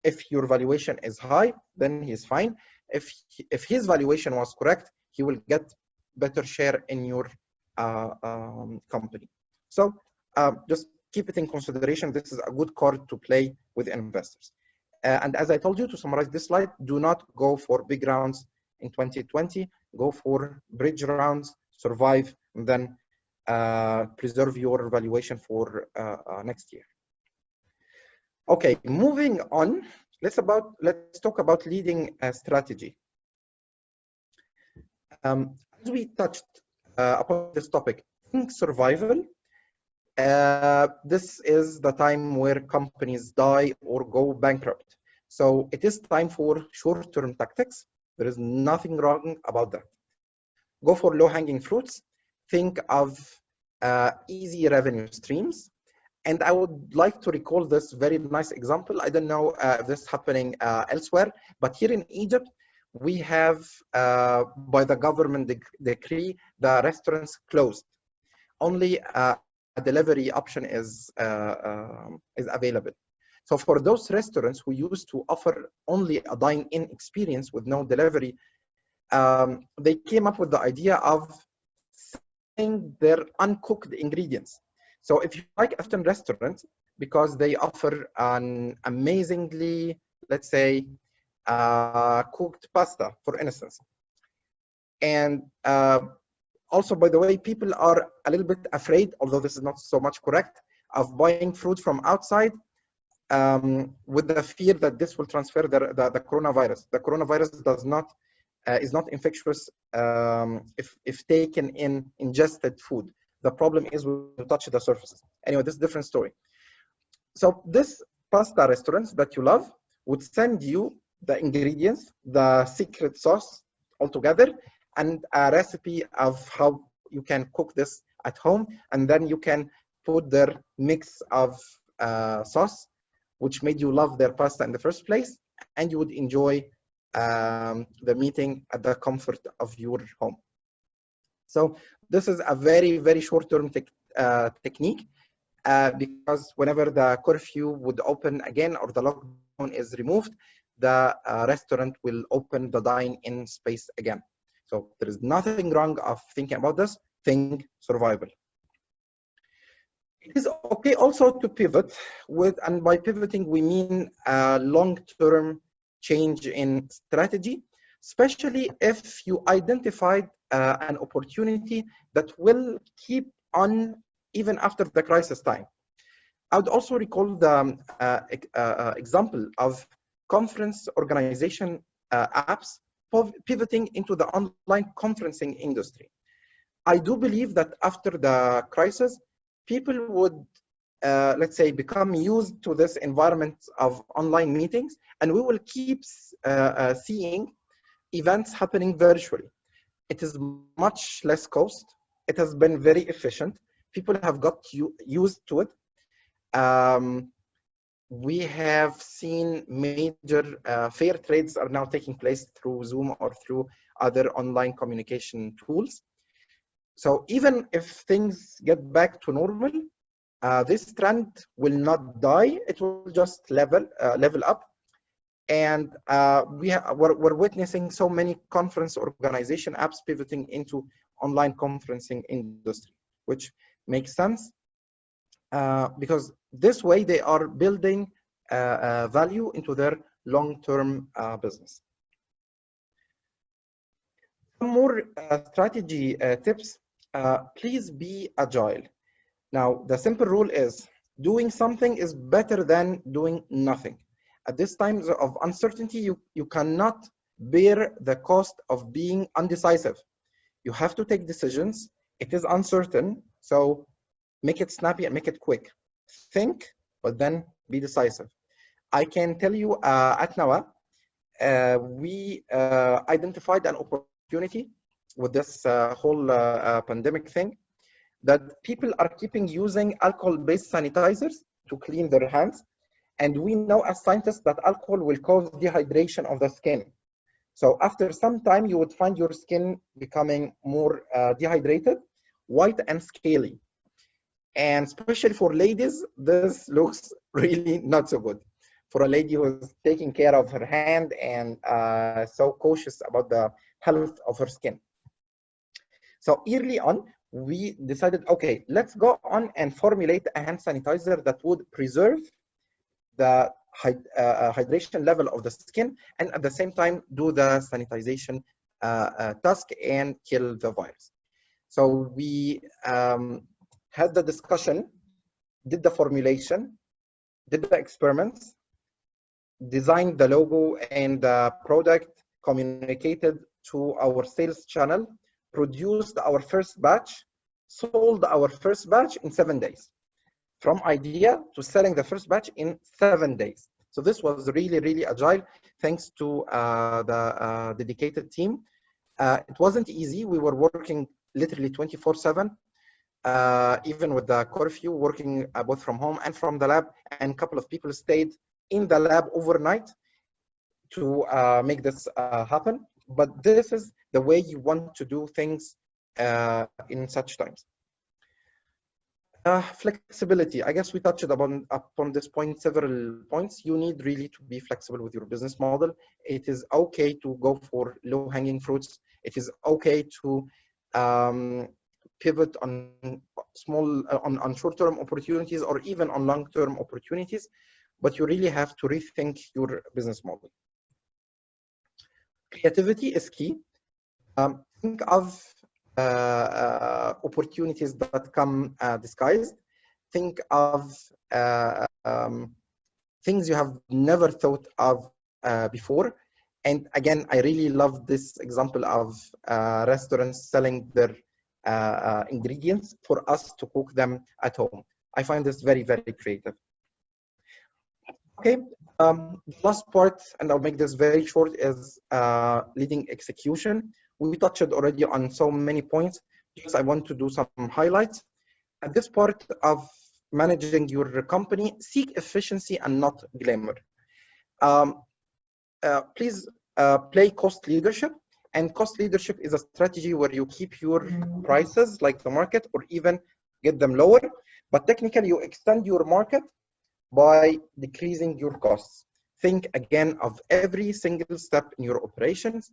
If your valuation is high, then he's fine. If, if his valuation was correct, he will get better share in your uh, um, company. So uh, just keep it in consideration. This is a good card to play with investors. Uh, and as I told you to summarize this slide, do not go for big rounds in 2020. Go for bridge rounds, survive, and then uh, preserve your valuation for uh, uh, next year. Okay, moving on, let's about let's talk about leading a strategy. Um, as we touched uh, upon this topic, think survival. Uh, this is the time where companies die or go bankrupt. So it is time for short-term tactics. There is nothing wrong about that. Go for low-hanging fruits. Think of uh, easy revenue streams and I would like to recall this very nice example. I don't know uh, if this is happening uh, elsewhere, but here in Egypt, we have, uh, by the government dec decree, the restaurants closed. Only uh, delivery option is, uh, um, is available. So for those restaurants who used to offer only a dine-in experience with no delivery, um, they came up with the idea of selling their uncooked ingredients. So if you like Afton restaurant, because they offer an amazingly, let's say, uh, cooked pasta, for instance. And uh, also, by the way, people are a little bit afraid, although this is not so much correct, of buying fruit from outside um, with the fear that this will transfer the, the, the coronavirus. The coronavirus does not uh, is not infectious um, if, if taken in ingested food. The problem is we touch the surfaces. Anyway, this is a different story. So this pasta restaurants that you love would send you the ingredients, the secret sauce altogether, and a recipe of how you can cook this at home. And then you can put their mix of uh, sauce, which made you love their pasta in the first place. And you would enjoy um, the meeting at the comfort of your home. So this is a very, very short-term te uh, technique. uh, because whenever the curfew would open again or the lockdown is removed, the uh, restaurant will open the dine-in space again. So there is nothing wrong of thinking about this, think survival. It is okay also to pivot with, and by pivoting, we mean a long-term change in strategy, especially if you identified uh, an opportunity that will keep on even after the crisis time. I would also recall the uh, uh, example of conference organization uh, apps pivoting into the online conferencing industry. I do believe that after the crisis, people would, uh, let's say, become used to this environment of online meetings, and we will keep uh, uh, seeing events happening virtually. It is much less cost. It has been very efficient. People have got used to it. Um, we have seen major uh, fair trades are now taking place through Zoom or through other online communication tools. So even if things get back to normal, uh, this trend will not die. It will just level uh, level up. And uh, we we're, we're witnessing so many conference organization apps pivoting into online conferencing industry, which makes sense uh, because this way they are building uh, uh, value into their long-term uh, business. Some more strategy tips. please be agile. Now, the simple rule is doing something is better than doing nothing. At this time of uncertainty, you, you cannot bear the cost of being undecisive. You have to take decisions. It is uncertain, so make it snappy and make it quick. Think, but then be decisive. I can tell you uh, at Nawah, uh, we uh, identified an opportunity with this uh, whole uh, uh, pandemic thing that people are keeping using alcohol-based sanitizers to clean their hands. And we know as scientists that alcohol will cause dehydration of the skin. So after some time, you would find your skin becoming more dehydrated, white and scaly. And especially for ladies, this looks really not so good. For a lady who's taking care of her hand and uh, so cautious about the health of her skin. So early on, we decided, okay, let's go on and formulate a hand sanitizer that would preserve the uh, hydration level of the skin and at the same time do the sanitization uh, uh, task and kill the virus. So we um, had the discussion, did the formulation, did the experiments, designed the logo and the product, communicated to our sales channel, produced our first batch, sold our first batch in seven days. From idea to selling the first batch in seven days. So this was really, really agile, thanks to uh, the uh, dedicated team. Uh, it wasn't easy. We were working literally 24 seven uh, even with the curfew, working uh, both from home and from the lab, and a couple of people stayed in the lab overnight to uh, make this uh, happen. But this is the way you want to do things uh, in such times. Uh, flexibility. I guess we touched upon, upon this point several points. You need really to be flexible with your business model. It is okay to go for low hanging fruits. It is okay to um, pivot on small uh, on, on short-term opportunities or even on long-term opportunities but you really have to rethink your business model. Creativity is key. Um, think of uh, uh, opportunities that come uh, disguised. Think of uh, um, things you have never thought of uh, before. And again i really love this example of restaurants selling their uh, uh, ingredients for us to cook them at home. I find this very, very creative. Okay, um, last part, and I'll make this very short, is uh, leading execution. We touched already on so many points. Just I want to do some highlights. At this part of managing your company, seek efficiency and not glamour. Um, uh, please uh, play cost leadership and cost leadership is a strategy where you keep your prices like the market or even get them lower, But technically, you extend your market by decreasing your costs. Think again of every single step in your operations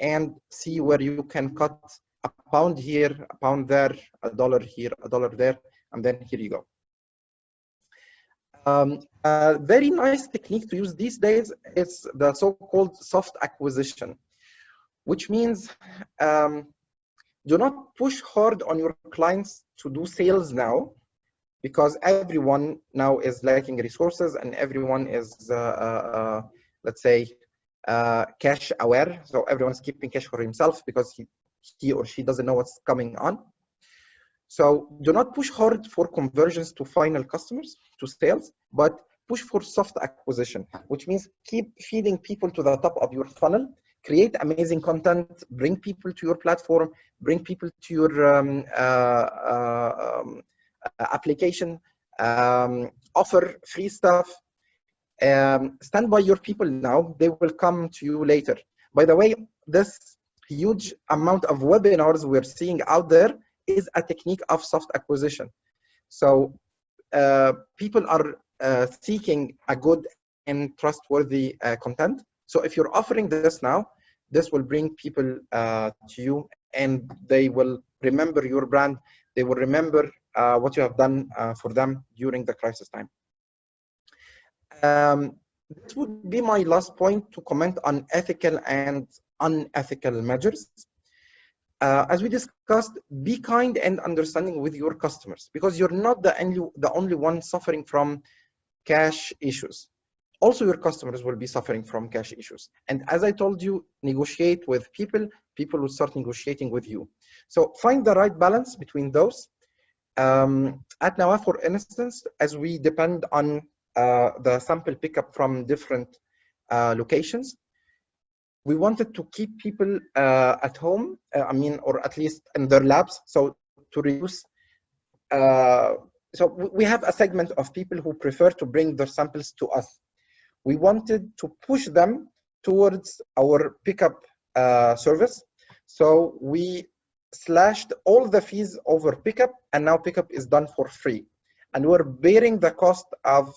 and see where you can cut a pound here, a pound there, a dollar here, a dollar there, and then here you go. Um, a very nice technique to use these days is the so-called soft acquisition, which means um, do not push hard on your clients to do sales now, because everyone now is lacking resources and everyone is, uh, uh, uh let's say, uh, cash aware. So everyone's keeping cash for himself because he, he or she doesn't know what's coming on. So do not push hard for conversions to final customers, to sales, but push for soft acquisition, which means keep feeding people to the top of your funnel, create amazing content, bring people to your platform, bring people to your um, uh, uh, um, application, um, offer free stuff, um, stand by your people now, they will come to you later. By the way, this huge amount of webinars we're seeing out there is a technique of soft acquisition. So uh, people are uh, seeking a good and trustworthy uh, content. So if you're offering this now, this will bring people uh, to you and they will remember your brand. They will remember uh, what you have done uh, for them during the crisis time. Um, this would be my last point to comment on ethical and unethical measures uh, as we discussed, be kind and understanding with your customers because you're not the only, the only one suffering from cash issues. Also, your customers will be suffering from cash issues. And as I told you, negotiate with people, people will start negotiating with you. So find the right balance between those. Um, at Nawah, for instance, as we depend on uh, the sample pickup from different uh, locations, we wanted to keep people uh, at home, uh, I mean, or at least in their labs. So to reduce, uh, so we have a segment of people who prefer to bring their samples to us. We wanted to push them towards our pickup uh, service. So we slashed all the fees over pickup and now pickup is done for free. And we're bearing the cost of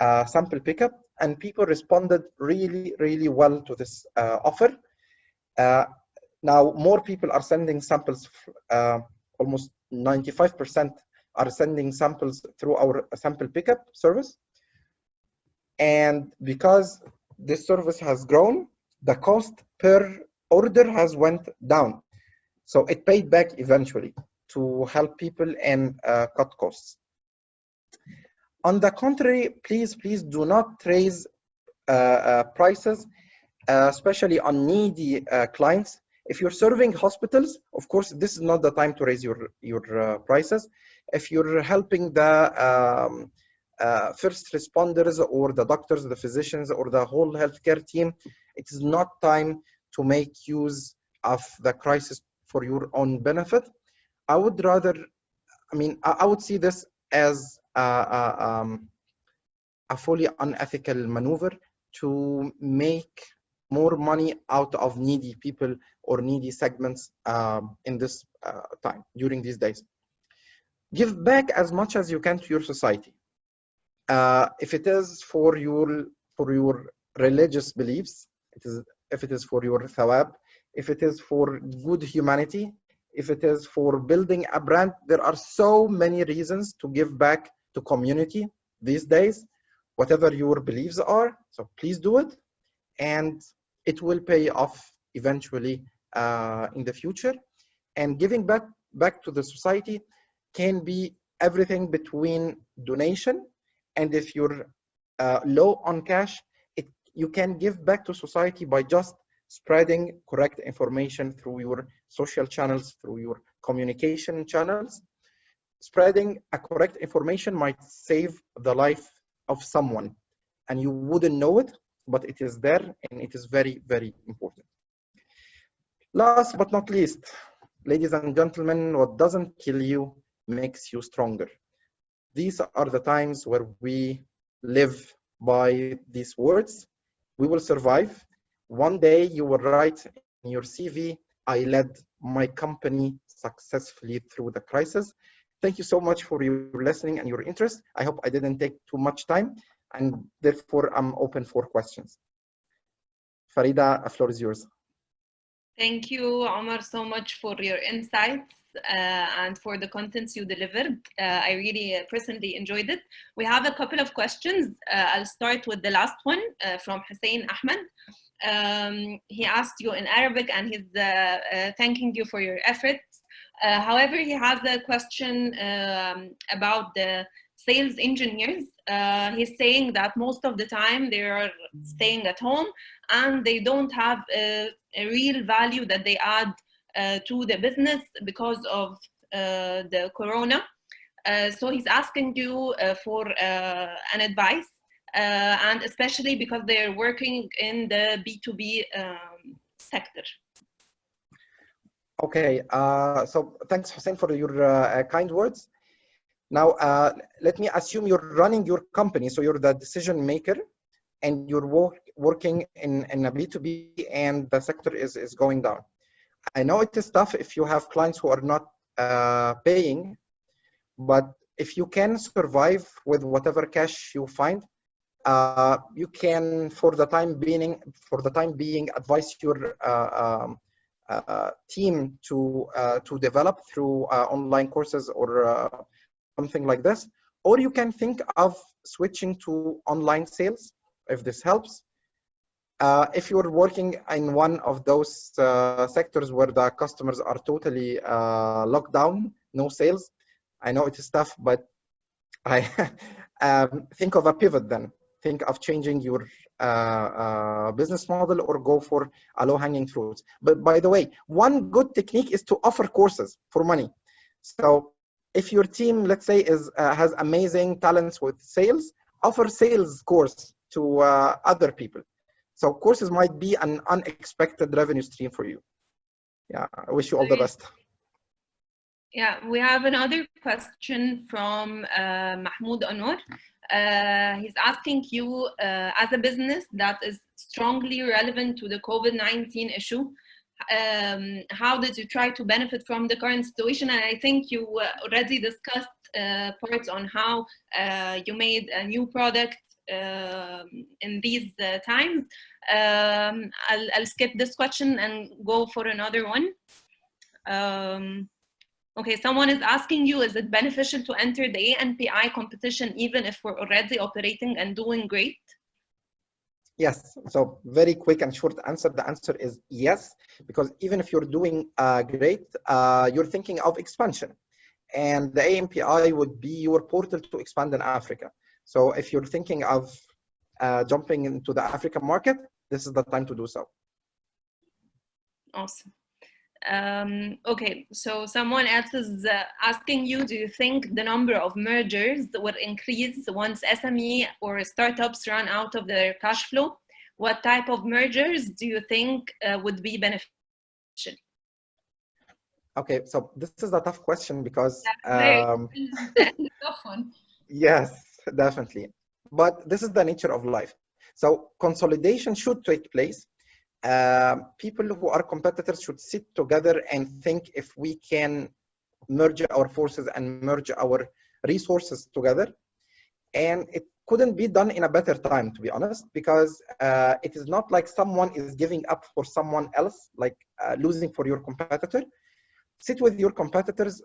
uh, sample pickup and people responded really, really well to this uh, offer. Uh, now, more people are sending samples, uh, almost 95% are sending samples through our sample pickup service. And because this service has grown, the cost per order has went down. So it paid back eventually to help people and uh, cut costs. On the contrary, please, please do not raise uh, uh, prices, uh, especially on needy clients. If you're serving hospitals, of course, this is not the time to raise your, your prices. If you're helping the um, uh, first responders or the doctors, the physicians, or the whole healthcare team, it is not time to make use of the crisis for your own benefit. I would rather, I mean, I, I would see this as uh, um, a fully unethical maneuver to make more money out of needy people or needy segments um, in this uh, time during these days. Give back as much as you can to your society. Uh, if it is for your for your religious beliefs, it is if it is for your thawab, if it is for good humanity, if it is for building a brand, there are so many reasons to give back to community these days, whatever your beliefs are. So please do it, and it will pay off eventually uh, in the future. And giving back back to the society can be everything between donation and if you're uh, low on cash, it you can give back to society by just spreading correct information through your social channels, through your communication channels, spreading a correct information might save the life of someone and you wouldn't know it but it is there and it is very very important. Last but not least ladies and gentlemen what doesn't kill you makes you stronger these are the times where we live by these words we will survive one day you will write in your cv i led my company successfully through the crisis thank you so much for your listening and your interest. I hope I didn't take too much time and therefore I'm open for questions. Farida, the floor is yours. Thank you, Omar, so much for your insights and for the contents you delivered. Uh, I really uh, personally enjoyed it. We have a couple of questions. Uh, I'll start with the last one uh, from Hussein Ahmed. Um, he asked you in Arabic and he's uh, thanking you for your efforts. however, he has a question um, about the sales engineers. he's saying that most of the time they are staying at home and they don't have a, a real value that they add uh, to the business because of uh, the corona. Uh, so he's asking you for an advice and especially because they're working in the B2B um, sector. Okay, uh, so thanks Hussein for your uh, kind words. Now, uh, let me assume you're running your company, so you're the decision maker and you're work, working in, in a B2B and the sector is, is going down. I know it is tough if you have clients who are not uh, paying, but if you can survive with whatever cash you find, uh, you can, for the time being, for the time being, advise your uh, um, uh, team to uh, to develop through online courses or something like this, or you can think of switching to online sales if this helps. Uh, if you're working in one of those uh, sectors where the customers are totally uh, locked down, no sales, I know it is tough, but I um, think of a pivot then. Think of changing your uh, uh, business model or go for a low-hanging fruits. But by the way, one good technique is to offer courses for money. So if your team, let's say, is uh, has amazing talents with sales, offer sales course to other people so courses might be an unexpected revenue stream for you. Yeah, I wish you all the best. Yeah, we have another question from uh, Mahmoud Anwar. Uh, he's asking you, uh, as a business that is strongly relevant to the COVID-19 issue, um, how did you try to benefit from the current situation? And I think you uh, already discussed uh, parts on how uh, you made a new product in these uh, times. Um, I'll, I'll skip this question and go for another one. Um, okay, someone is asking you, is it beneficial to enter the ANPI competition even if we're already operating and doing great? Yes, so very quick and short answer. The answer is yes, because even if you're doing uh, great, uh, you're thinking of expansion. And the ANPI would be your portal to expand in Africa. So if you're thinking of uh, jumping into the African market, this is the time to do so. Awesome. Um, okay, so someone else is uh, asking you, do you think the number of mergers will increase once SME or startups run out of their cash flow? What type of mergers do you think uh, would be beneficial? Okay, so this is a tough question because um, tough one. Yes, definitely. But this is the nature of life. So consolidation should take place. Uh, people who are competitors should sit together and think if we can merge our forces and merge our resources together. And it couldn't be done in a better time, to be honest, because uh, it is not like someone is giving up for someone else, like uh, losing for your competitor. Sit with your competitors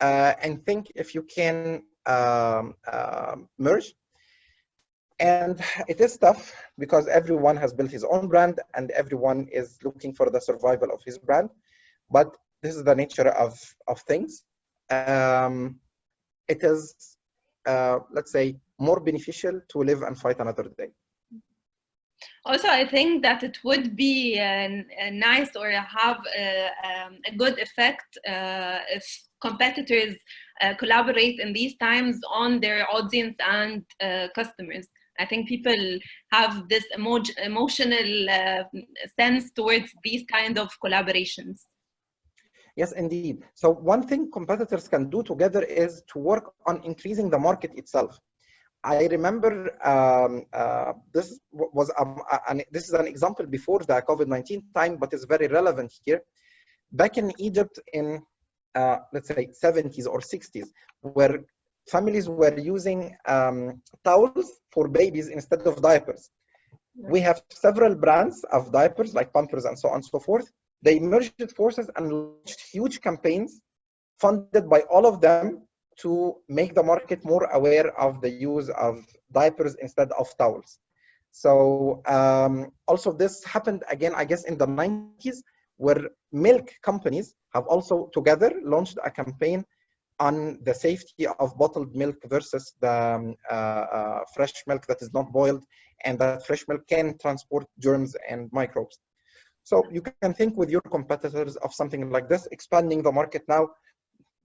and think if you can um, uh, merge. And it is tough because everyone has built his own brand and everyone is looking for the survival of his brand. But this is the nature of of things. Um, it is uh, let's say more beneficial to live and fight another day also i think that it would be uh, nice or have a, um, a good effect uh, if competitors uh, collaborate in these times on their audience and uh, customers I think people have this emo emotional uh, sense towards these kind of collaborations. Yes, indeed. So one thing competitors can do together is to work on increasing the market itself. I remember um, uh, this was um, an, this is an example before the COVID-19 time, but it's very relevant here. Back in Egypt in uh, let's say 70s or 60s, where families were using um, towels for babies instead of diapers. We have several brands of diapers like Pampers and so on and so forth. They merged forces and launched huge campaigns funded by all of them to make the market more aware of the use of diapers instead of towels. So um, also this happened again, I guess, in the 90s, where milk companies have also together launched a campaign on the safety of bottled milk versus the um, uh, uh, fresh milk that is not boiled and that fresh milk can transport germs and microbes. So you can think with your competitors of something like this, expanding the market now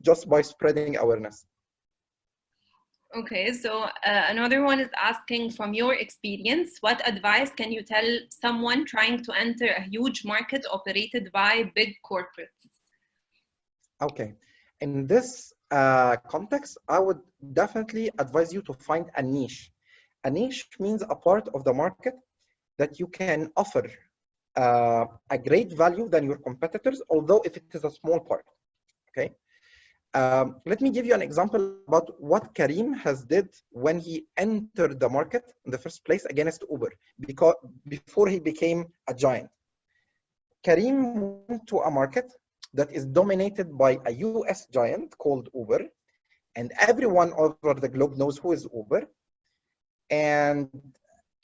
just by spreading awareness. Okay, so uh, another one is asking from your experience, what advice can you tell someone trying to enter a huge market operated by big corporates? Okay, in this uh, context, I would definitely advise you to find a niche. A niche means a part of the market that you can offer uh, a great value than your competitors, although if it is a small part, okay? Um, let me give you an example about what Careem has did when he entered the market in the first place against Uber, because before he became a giant. Careem went to a market that is dominated by a US giant called Uber, and everyone over the globe knows who is Uber. And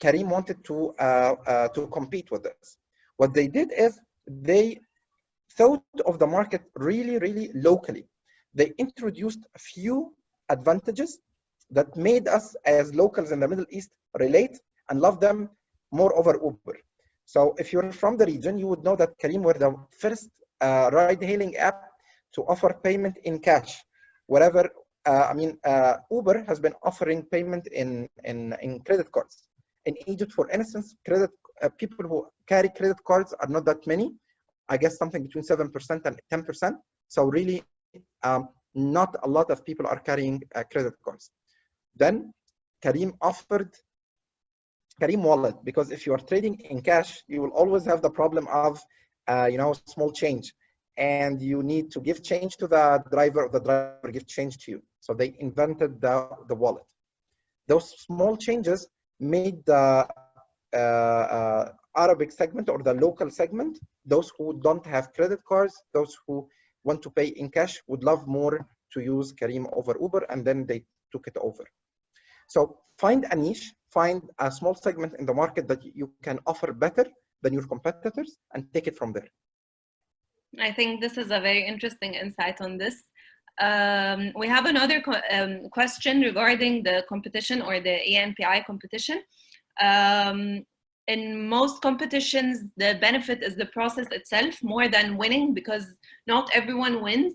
Careem wanted to uh, uh, to compete with this. What they did is they thought of the market really, really locally they introduced a few advantages that made us as locals in the Middle East relate and love them more over Uber. So if you're from the region, you would know that Careem were the first uh, ride-hailing app to offer payment in cash. Wherever, uh, I mean, uh, Uber has been offering payment in, in, in credit cards. In Egypt, for instance, credit uh, people who carry credit cards are not that many. I guess something between 7% and 10%. So really, um, not a lot of people are carrying uh, credit cards. Then Careem offered Careem Wallet because if you are trading in cash, you will always have the problem of, uh, you know, small change, and you need to give change to the driver, the driver give change to you. So they invented the the wallet. Those small changes made the uh, uh, Arabic segment or the local segment, those who don't have credit cards, those who want to pay in cash would love more to use Careem over Uber, and then they took it over. So find a niche, find a small segment in the market that you can offer better than your competitors, and take it from there. I think this is a very interesting insight on this. Um, we have another um, question regarding the competition or the ANPI competition. Um, in most competitions, the benefit is the process itself more than winning because not everyone wins.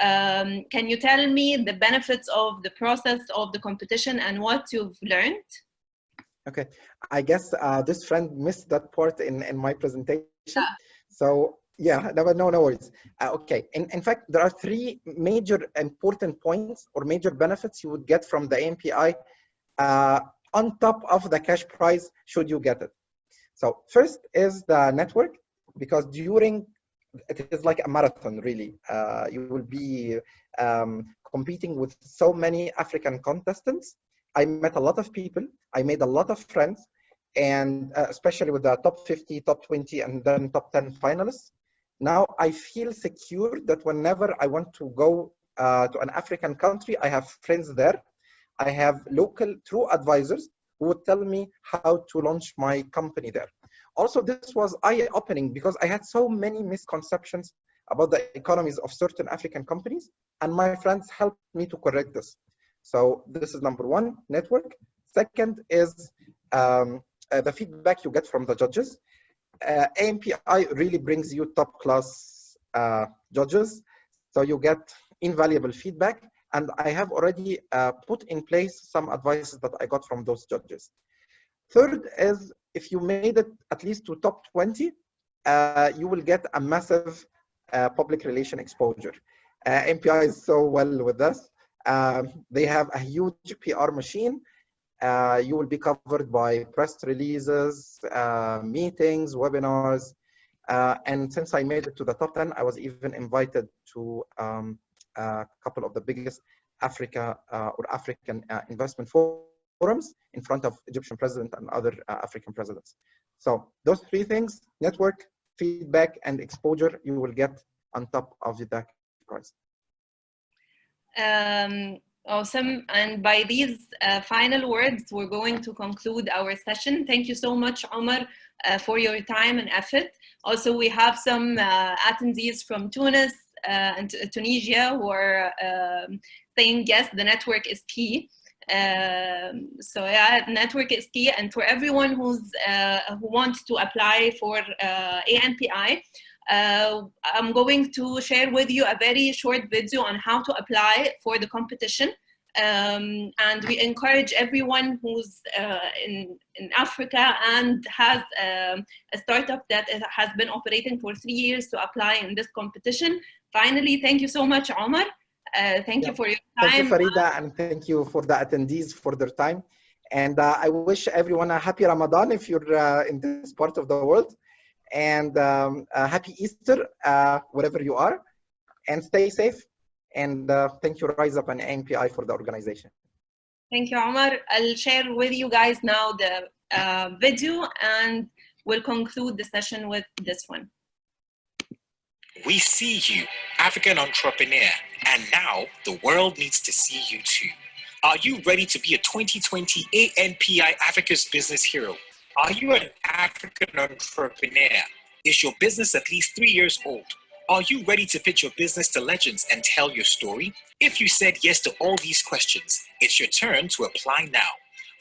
Um, can you tell me the benefits of the process of the competition and what you've learned? Okay, I guess uh, this friend missed that part in, in my presentation. Yeah. So yeah, no, no, no worries. Uh, okay, in, in fact, there are three major important points or major benefits you would get from the ANPI uh, on top of the cash prize should you get it. So first is the network, because during, it is like a marathon really. Uh, you will be um, competing with so many African contestants. I met a lot of people, I made a lot of friends, and uh, especially with the top 50, top 20, and then top 10 finalists. Now I feel secure that whenever I want to go uh, to an African country, I have friends there. I have local true advisors who would tell me how to launch my company there. Also, this was eye-opening because I had so many misconceptions about the economies of certain African companies, and my friends helped me to correct this. So this is number one, network. Second is um, uh, the feedback you get from the judges. Uh, ANPI really brings you top class uh, judges. So you get invaluable feedback and I have already uh, put in place some advices that I got from those judges. Third is if you made it at least to top 20, uh, you will get a massive uh, public relation exposure. Uh, ANPI is so well with this. Um, they have a huge PR machine. Uh, you will be covered by press releases, uh, meetings, webinars. and since I made it to the top 10, I was even invited to um, a couple of the biggest Africa or African investment forums in front of Egyptian president and other African presidents. So those three things, network, feedback, and exposure, you will get on top of the DAC prize. Um, awesome. And by these uh, final words, we're going to conclude our session. Thank you so much, Omar, uh, for your time and effort. Also, we have some uh, attendees from Tunis uh, and Tunisia who are um, saying, yes, the network is key. Um, so yeah, network is key. And for everyone who's uh, who wants to apply for uh, ANPI, uh, I'm going to share with you a very short video on how to apply for the competition. Um, and we encourage everyone who's uh, in, in Africa and has um, a startup that has been operating for three years to apply in this competition. Finally, thank you so much, Omar. Uh, thank yeah. you for your time. Thank you, Farida, and thank you for the attendees for their time. And uh, I wish everyone a happy Ramadan if you're uh, in this part of the world. And um, happy Easter, uh, wherever you are. And stay safe. And uh, thank you, Rise Up and ANPI for the organization. Thank you, Omar. I'll share with you guys now the uh, video and we'll conclude the session with this one. We see you, African entrepreneur, and now the world needs to see you too. Are you ready to be a 2020 ANPI Africa's Business Hero? Are you an African entrepreneur? Is your business at least three years old? Are you ready to pitch your business to legends and tell your story? If you said yes to all these questions, it's your turn to apply now.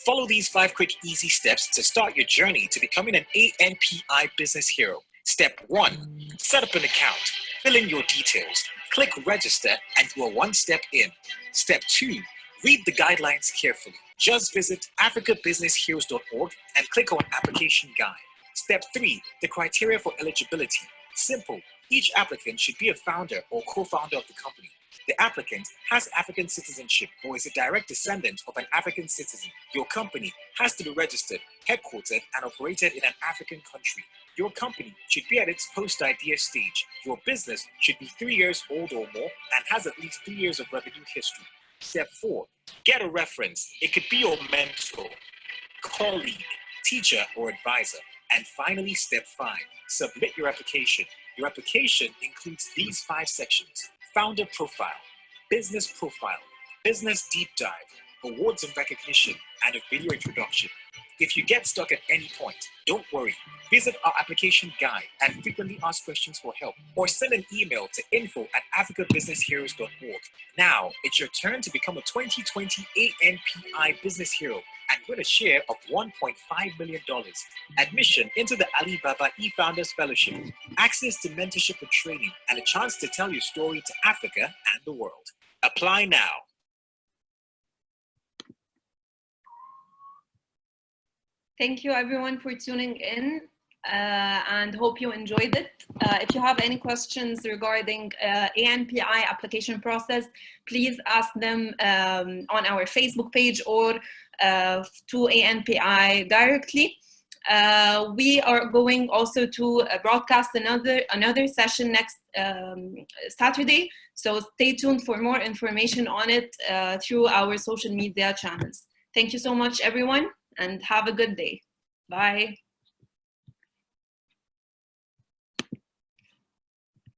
Follow these five quick, easy steps to start your journey to becoming an ANPI business hero. Step one, set up an account. Fill in your details. Click register and you are one step in. Step two, read the guidelines carefully. Just visit africabusinessheroes.org and click on application guide. Step three, the criteria for eligibility. Simple. Each applicant should be a founder or co-founder of the company. The applicant has African citizenship or is a direct descendant of an African citizen. Your company has to be registered, headquartered, and operated in an African country. Your company should be at its post-idea stage. Your business should be three years old or more and has at least three years of revenue history. Step four, get a reference. It could be your mentor, colleague, teacher, or advisor. And finally, step five, submit your application. Your application includes these five sections founder profile, business profile, business deep dive, awards and recognition, and a video introduction. If you get stuck at any point, don't worry. Visit our application guide and frequently ask questions for help or send an email to info at africabusinessheroes.org. Now, it's your turn to become a 2020 ANPI Business Hero and win a share of $1.5 million. Admission into the Alibaba eFounders Fellowship, access to mentorship and training, and a chance to tell your story to Africa and the world. Apply now. Thank you everyone for tuning in uh, and hope you enjoyed it. Uh, if you have any questions regarding uh, ANPI application process, please ask them um, on our Facebook page or uh, to ANPI directly. Uh, we are going also to uh, broadcast another another session next um, Saturday, so stay tuned for more information on it through our social media channels. Thank you so much, everyone and have a good day. Bye.